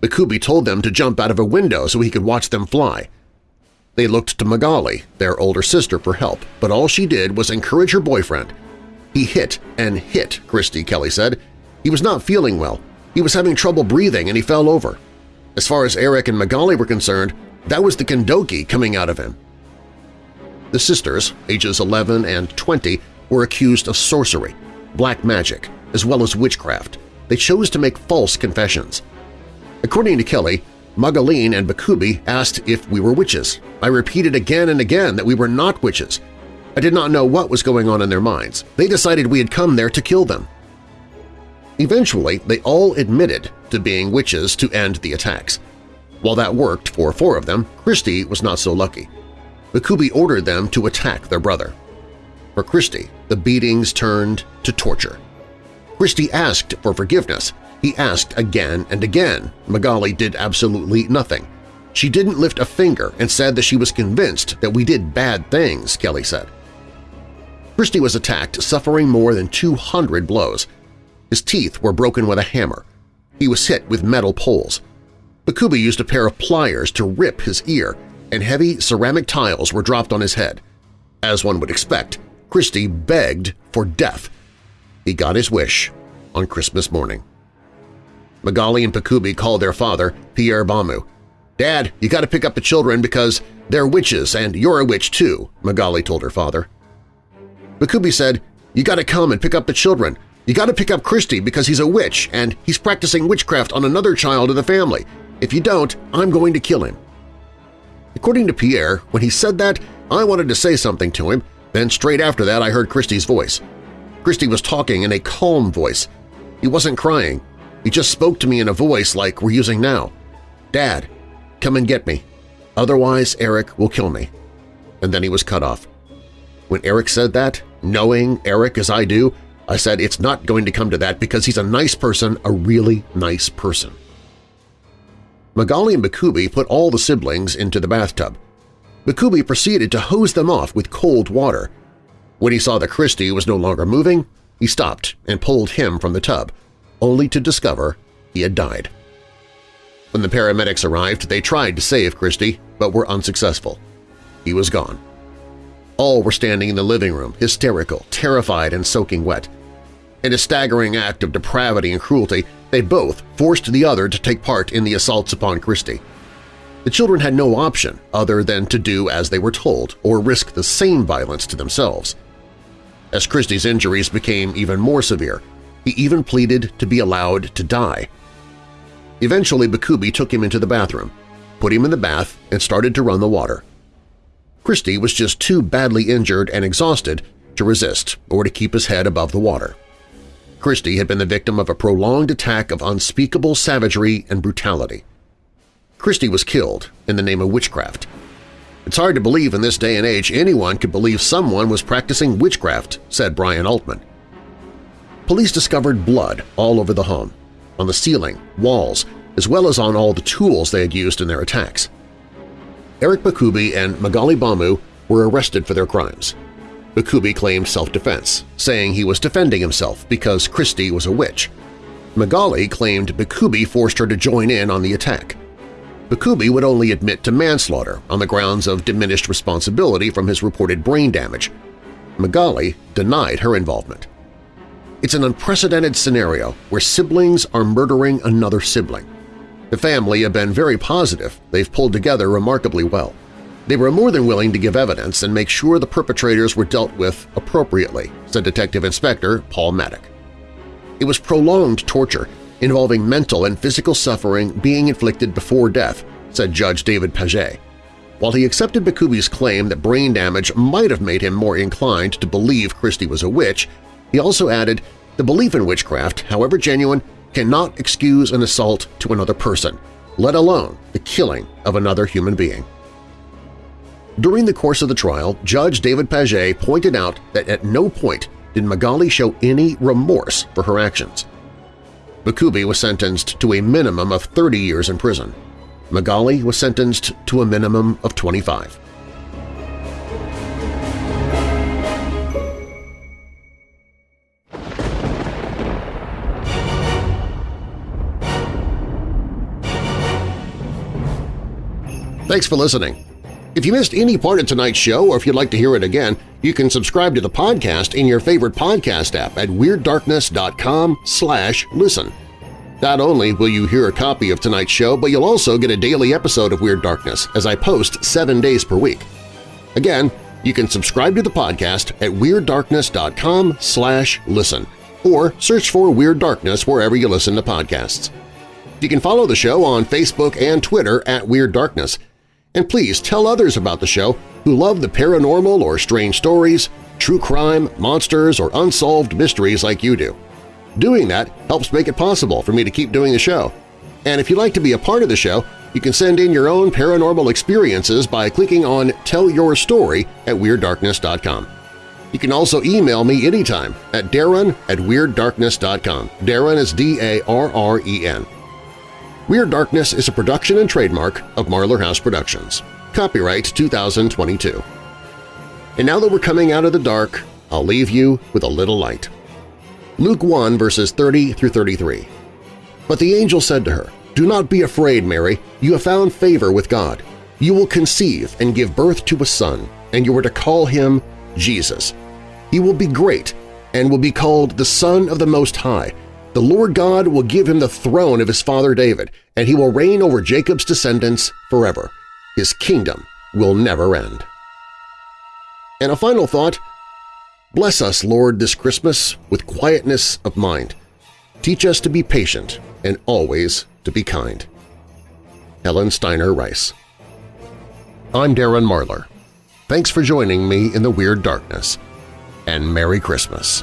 Bakubi told them to jump out of a window so he could watch them fly. They looked to Magali, their older sister, for help, but all she did was encourage her boyfriend. He hit and hit, Christy Kelly said. He was not feeling well. He was having trouble breathing and he fell over. As far as Eric and Magali were concerned, that was the Kindoki coming out of him. The sisters, ages 11 and 20, were accused of sorcery, black magic, as well as witchcraft. They chose to make false confessions. According to Kelly, Magaline and Bakubi asked if we were witches. I repeated again and again that we were not witches. I did not know what was going on in their minds. They decided we had come there to kill them. Eventually, they all admitted to being witches to end the attacks. While that worked for four of them, Christie was not so lucky. Bakubi ordered them to attack their brother. For Christie, the beatings turned to torture. Christie asked for forgiveness. He asked again and again. Magali did absolutely nothing. She didn't lift a finger and said that she was convinced that we did bad things, Kelly said. Christie was attacked, suffering more than 200 blows. His teeth were broken with a hammer. He was hit with metal poles. Bakubi used a pair of pliers to rip his ear, and heavy ceramic tiles were dropped on his head. As one would expect, Christie begged for death. He got his wish on Christmas morning. Magali and Bakubi called their father, Pierre Bamu. "'Dad, you got to pick up the children because they're witches and you're a witch too,' Magali told her father. Bakubi said, "'You got to come and pick up the children. You got to pick up Christie because he's a witch and he's practicing witchcraft on another child of the family. If you don't, I'm going to kill him. According to Pierre, when he said that, I wanted to say something to him, then straight after that I heard Christie's voice. Christie was talking in a calm voice. He wasn't crying. He just spoke to me in a voice like we're using now. Dad, come and get me. Otherwise, Eric will kill me. And then he was cut off. When Eric said that, knowing Eric as I do, I said it's not going to come to that because he's a nice person, a really nice person. Magali and Bakubi put all the siblings into the bathtub. Bakubi proceeded to hose them off with cold water. When he saw that Christie was no longer moving, he stopped and pulled him from the tub, only to discover he had died. When the paramedics arrived, they tried to save Christie, but were unsuccessful. He was gone. All were standing in the living room, hysterical, terrified, and soaking wet. In a staggering act of depravity and cruelty, they both forced the other to take part in the assaults upon Christie. The children had no option other than to do as they were told or risk the same violence to themselves. As Christie's injuries became even more severe, he even pleaded to be allowed to die. Eventually, Bakubi took him into the bathroom, put him in the bath, and started to run the water. Christie was just too badly injured and exhausted to resist or to keep his head above the water. Christie had been the victim of a prolonged attack of unspeakable savagery and brutality. Christie was killed in the name of witchcraft. It's hard to believe in this day and age anyone could believe someone was practicing witchcraft, said Brian Altman. Police discovered blood all over the home, on the ceiling, walls, as well as on all the tools they had used in their attacks. Eric Bakubi and Magali Bamu were arrested for their crimes. Bakubi claimed self-defense, saying he was defending himself because Christie was a witch. Magali claimed Bakubi forced her to join in on the attack. Bakubi would only admit to manslaughter on the grounds of diminished responsibility from his reported brain damage. Magali denied her involvement. It's an unprecedented scenario where siblings are murdering another sibling. The family have been very positive. They've pulled together remarkably well. They were more than willing to give evidence and make sure the perpetrators were dealt with appropriately, said Detective Inspector Paul Maddock. It was prolonged torture involving mental and physical suffering being inflicted before death, said Judge David Paget. While he accepted Bakubi's claim that brain damage might have made him more inclined to believe Christie was a witch, he also added, the belief in witchcraft, however genuine, cannot excuse an assault to another person, let alone the killing of another human being. During the course of the trial, Judge David Paget pointed out that at no point did Magali show any remorse for her actions. Bakubi was sentenced to a minimum of 30 years in prison. Magali was sentenced to a minimum of 25. Thanks for listening. If you missed any part of tonight's show or if you'd like to hear it again, you can subscribe to the podcast in your favorite podcast app at WeirdDarkness.com slash listen. Not only will you hear a copy of tonight's show, but you'll also get a daily episode of Weird Darkness as I post seven days per week. Again, You can subscribe to the podcast at WeirdDarkness.com slash listen or search for Weird Darkness wherever you listen to podcasts. You can follow the show on Facebook and Twitter at Weird Darkness. And please tell others about the show who love the paranormal or strange stories, true crime, monsters, or unsolved mysteries like you do. Doing that helps make it possible for me to keep doing the show. And if you'd like to be a part of the show, you can send in your own paranormal experiences by clicking on Tell Your Story at WeirdDarkness.com. You can also email me anytime at darren at WeirdDarkness.com. Darren is D-A-R-R-E-N. Weird Darkness is a production and trademark of Marlar House Productions. Copyright 2022. And now that we're coming out of the dark, I'll leave you with a little light. Luke 1 verses 30 through 33. But the angel said to her, Do not be afraid, Mary, you have found favor with God. You will conceive and give birth to a son, and you are to call him Jesus. He will be great and will be called the Son of the Most High. The Lord God will give him the throne of his father David, and he will reign over Jacob's descendants forever. His kingdom will never end. And a final thought, bless us, Lord, this Christmas with quietness of mind. Teach us to be patient and always to be kind. Helen Steiner Rice I'm Darren Marlar. Thanks for joining me in the Weird Darkness, and Merry Christmas.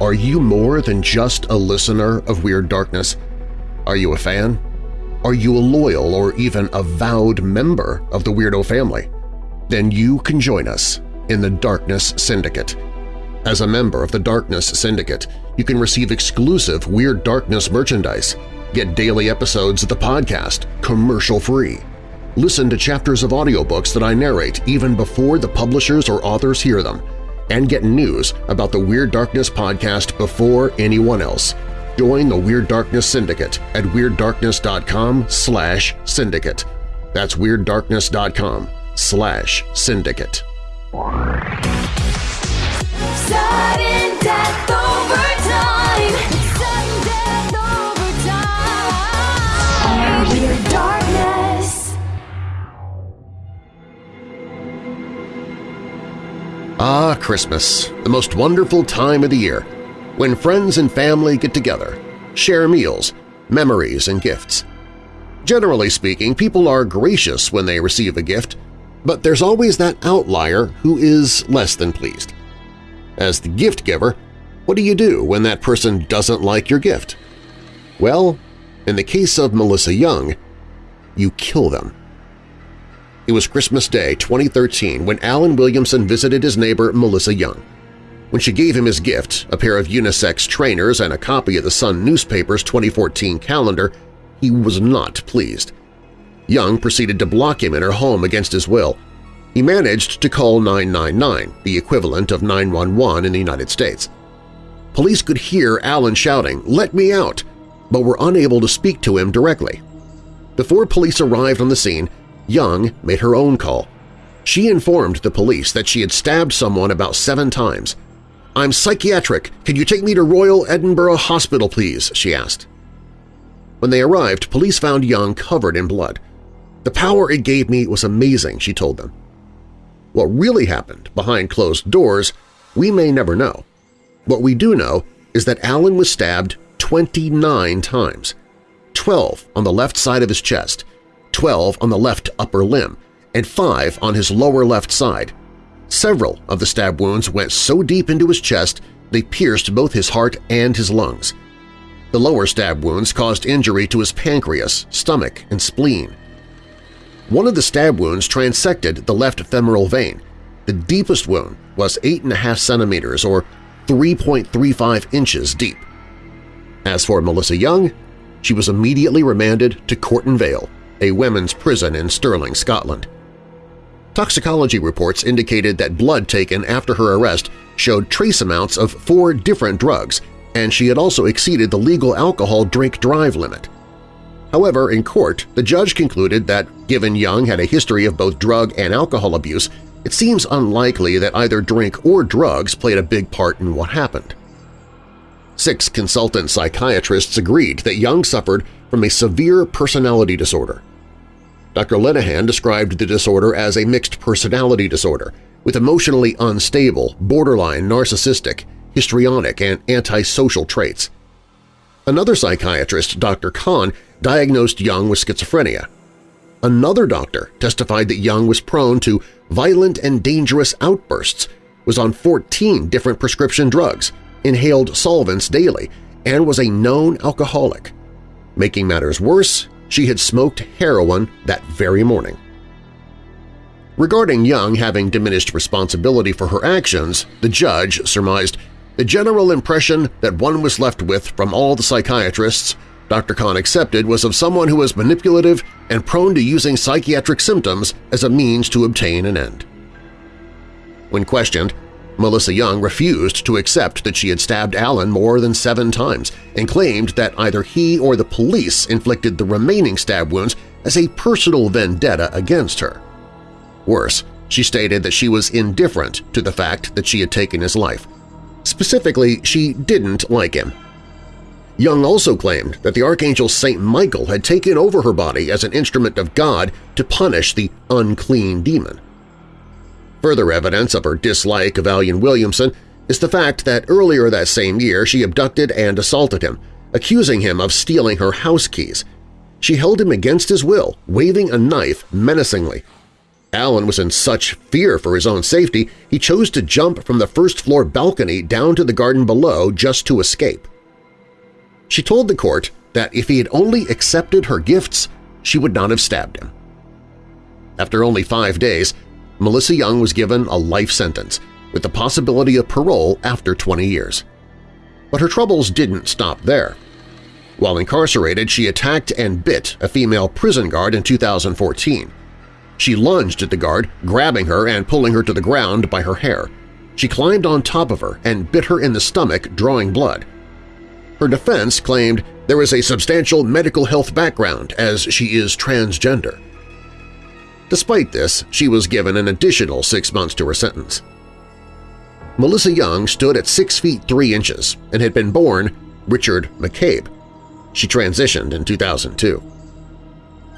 Are you more than just a listener of Weird Darkness? Are you a fan? Are you a loyal or even avowed member of the Weirdo family? Then you can join us in the Darkness Syndicate. As a member of the Darkness Syndicate, you can receive exclusive Weird Darkness merchandise, get daily episodes of the podcast commercial-free, listen to chapters of audiobooks that I narrate even before the publishers or authors hear them, and get news about the Weird Darkness podcast before anyone else. Join the Weird Darkness Syndicate at WeirdDarkness.com slash syndicate. That's WeirdDarkness.com slash syndicate. Ah, Christmas, the most wonderful time of the year, when friends and family get together, share meals, memories, and gifts. Generally speaking, people are gracious when they receive a gift, but there's always that outlier who is less than pleased. As the gift giver, what do you do when that person doesn't like your gift? Well, in the case of Melissa Young, you kill them. It was Christmas Day 2013 when Alan Williamson visited his neighbor Melissa Young. When she gave him his gift, a pair of unisex trainers and a copy of the Sun newspaper's 2014 calendar, he was not pleased. Young proceeded to block him in her home against his will. He managed to call 999, the equivalent of 911 in the United States. Police could hear Alan shouting, "'Let me out!' but were unable to speak to him directly. Before police arrived on the scene, Young made her own call. She informed the police that she had stabbed someone about seven times. "'I'm psychiatric. Can you take me to Royal Edinburgh Hospital, please?' she asked. When they arrived, police found Young covered in blood. The power it gave me was amazing, she told them. What really happened behind closed doors we may never know. What we do know is that Alan was stabbed 29 times, 12 on the left side of his chest, 12 on the left upper limb, and 5 on his lower left side. Several of the stab wounds went so deep into his chest they pierced both his heart and his lungs. The lower stab wounds caused injury to his pancreas, stomach, and spleen. One of the stab wounds transected the left femoral vein. The deepest wound was 8.5 centimeters or 3.35 inches deep. As for Melissa Young, she was immediately remanded to Cornton Vale, a women's prison in Stirling, Scotland. Toxicology reports indicated that blood taken after her arrest showed trace amounts of four different drugs and she had also exceeded the legal alcohol drink-drive limit. However, in court, the judge concluded that given Young had a history of both drug and alcohol abuse, it seems unlikely that either drink or drugs played a big part in what happened. Six consultant psychiatrists agreed that Young suffered from a severe personality disorder. Dr. Linehan described the disorder as a mixed personality disorder with emotionally unstable, borderline narcissistic, histrionic, and antisocial traits. Another psychiatrist, Dr. Kahn, diagnosed Young with schizophrenia. Another doctor testified that Young was prone to violent and dangerous outbursts, was on 14 different prescription drugs, inhaled solvents daily, and was a known alcoholic. Making matters worse, she had smoked heroin that very morning. Regarding Young having diminished responsibility for her actions, the judge surmised the general impression that one was left with from all the psychiatrists Dr. Kahn accepted was of someone who was manipulative and prone to using psychiatric symptoms as a means to obtain an end. When questioned, Melissa Young refused to accept that she had stabbed Allen more than seven times and claimed that either he or the police inflicted the remaining stab wounds as a personal vendetta against her. Worse, she stated that she was indifferent to the fact that she had taken his life. Specifically, she didn't like him Young also claimed that the Archangel St. Michael had taken over her body as an instrument of God to punish the unclean demon. Further evidence of her dislike of Allen Williamson is the fact that earlier that same year she abducted and assaulted him, accusing him of stealing her house keys. She held him against his will, waving a knife menacingly. Allen was in such fear for his own safety he chose to jump from the first-floor balcony down to the garden below just to escape. She told the court that if he had only accepted her gifts, she would not have stabbed him. After only five days, Melissa Young was given a life sentence with the possibility of parole after 20 years. But her troubles didn't stop there. While incarcerated, she attacked and bit a female prison guard in 2014. She lunged at the guard, grabbing her and pulling her to the ground by her hair. She climbed on top of her and bit her in the stomach, drawing blood. Her defense claimed there was a substantial medical health background as she is transgender. Despite this, she was given an additional six months to her sentence. Melissa Young stood at 6 feet 3 inches and had been born Richard McCabe. She transitioned in 2002.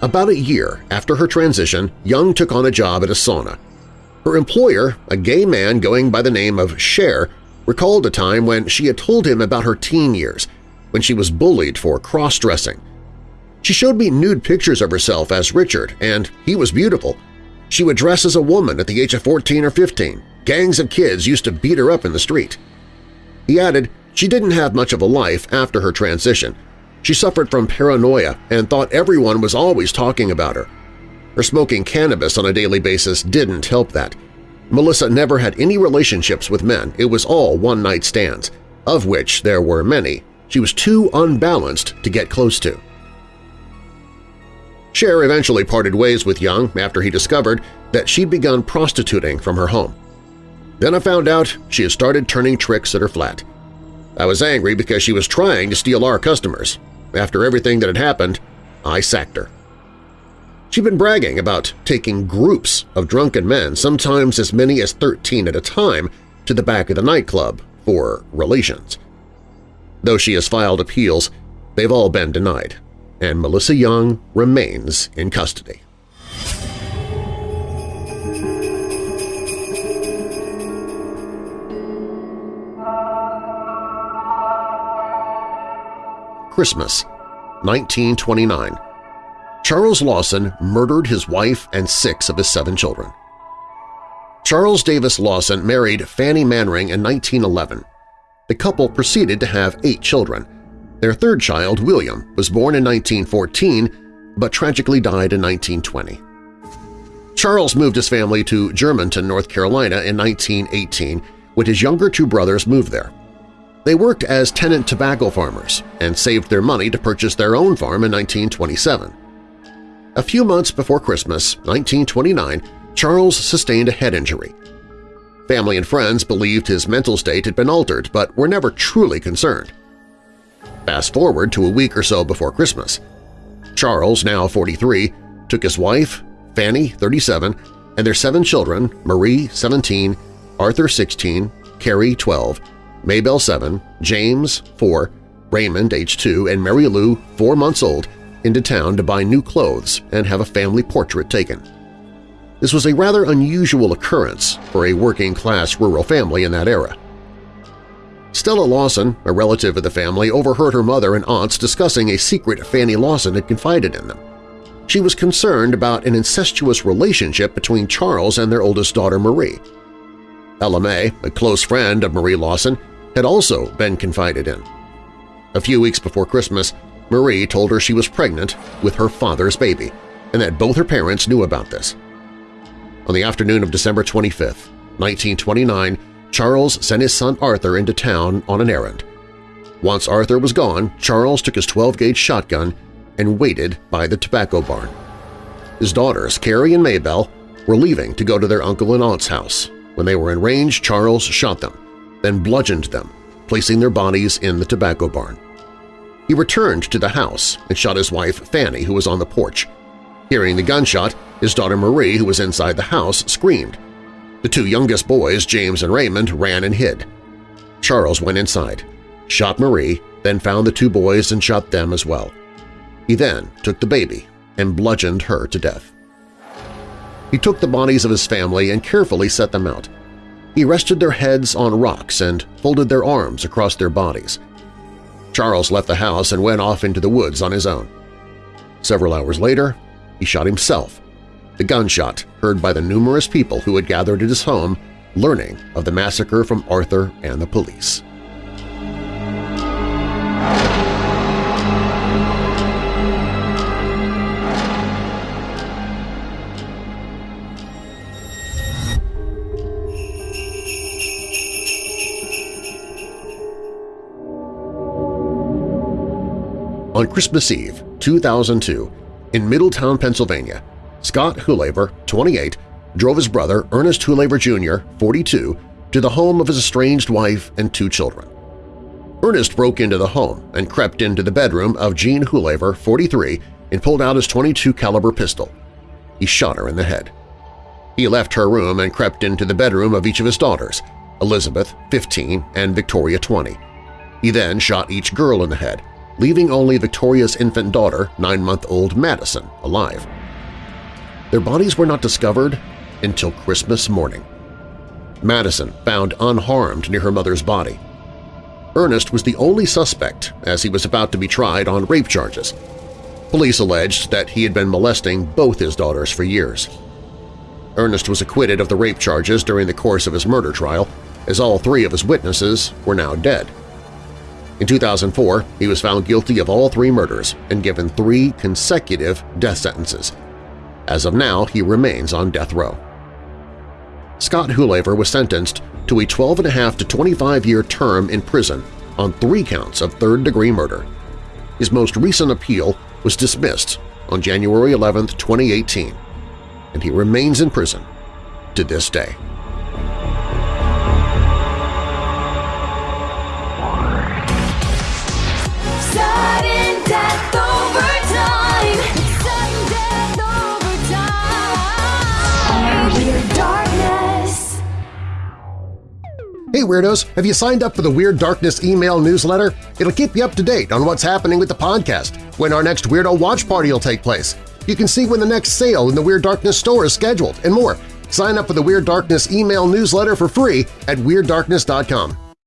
About a year after her transition, Young took on a job at a sauna. Her employer, a gay man going by the name of Cher, recalled a time when she had told him about her teen years, when she was bullied for cross-dressing. She showed me nude pictures of herself as Richard, and he was beautiful. She would dress as a woman at the age of 14 or 15. Gangs of kids used to beat her up in the street. He added she didn't have much of a life after her transition. She suffered from paranoia and thought everyone was always talking about her. Her smoking cannabis on a daily basis didn't help that, Melissa never had any relationships with men, it was all one-night stands, of which there were many. She was too unbalanced to get close to. Cher eventually parted ways with Young after he discovered that she'd begun prostituting from her home. Then I found out she had started turning tricks at her flat. I was angry because she was trying to steal our customers. After everything that had happened, I sacked her. She'd been bragging about taking groups of drunken men, sometimes as many as 13 at a time, to the back of the nightclub for relations. Though she has filed appeals, they've all been denied, and Melissa Young remains in custody. Christmas, 1929 Charles Lawson murdered his wife and six of his seven children. Charles Davis Lawson married Fanny Manring in 1911. The couple proceeded to have eight children. Their third child, William, was born in 1914 but tragically died in 1920. Charles moved his family to Germantown, North Carolina in 1918 when his younger two brothers moved there. They worked as tenant tobacco farmers and saved their money to purchase their own farm in 1927. A few months before Christmas, 1929, Charles sustained a head injury. Family and friends believed his mental state had been altered but were never truly concerned. Fast forward to a week or so before Christmas. Charles, now 43, took his wife, Fanny, 37, and their seven children, Marie, 17, Arthur, 16, Carrie, 12, Maybelle, 7, James, 4, Raymond, age 2, and Mary Lou, 4 months old, into town to buy new clothes and have a family portrait taken. This was a rather unusual occurrence for a working-class rural family in that era. Stella Lawson, a relative of the family, overheard her mother and aunts discussing a secret Fanny Lawson had confided in them. She was concerned about an incestuous relationship between Charles and their oldest daughter Marie. Ella May, a close friend of Marie Lawson, had also been confided in. A few weeks before Christmas, Marie told her she was pregnant with her father's baby and that both her parents knew about this. On the afternoon of December 25, 1929, Charles sent his son Arthur into town on an errand. Once Arthur was gone, Charles took his 12-gauge shotgun and waited by the tobacco barn. His daughters, Carrie and Maybelle, were leaving to go to their uncle and aunt's house. When they were in range, Charles shot them, then bludgeoned them, placing their bodies in the tobacco barn. He returned to the house and shot his wife Fanny, who was on the porch. Hearing the gunshot, his daughter Marie, who was inside the house, screamed. The two youngest boys, James and Raymond, ran and hid. Charles went inside, shot Marie, then found the two boys and shot them as well. He then took the baby and bludgeoned her to death. He took the bodies of his family and carefully set them out. He rested their heads on rocks and folded their arms across their bodies. Charles left the house and went off into the woods on his own. Several hours later, he shot himself the gunshot heard by the numerous people who had gathered at his home learning of the massacre from Arthur and the police. On Christmas Eve, 2002, in Middletown, Pennsylvania, Scott Hulaver, 28, drove his brother, Ernest Hulaver Jr., 42, to the home of his estranged wife and two children. Ernest broke into the home and crept into the bedroom of Jean Hulaver, 43, and pulled out his 22 caliber pistol. He shot her in the head. He left her room and crept into the bedroom of each of his daughters, Elizabeth, 15, and Victoria, 20. He then shot each girl in the head, leaving only Victoria's infant daughter, nine-month-old Madison, alive. Their bodies were not discovered until Christmas morning. Madison found unharmed near her mother's body. Ernest was the only suspect as he was about to be tried on rape charges. Police alleged that he had been molesting both his daughters for years. Ernest was acquitted of the rape charges during the course of his murder trial, as all three of his witnesses were now dead. In 2004, he was found guilty of all three murders and given three consecutive death sentences. As of now, he remains on death row. Scott Hulaver was sentenced to a 12.5 to 25-year term in prison on three counts of third-degree murder. His most recent appeal was dismissed on January 11, 2018, and he remains in prison to this day. Hey Weirdos! Have you signed up for the Weird Darkness email newsletter? It'll keep you up to date on what's happening with the podcast, when our next Weirdo Watch Party will take place. You can see when the next sale in the Weird Darkness store is scheduled, and more. Sign up for the Weird Darkness email newsletter for free at WeirdDarkness.com.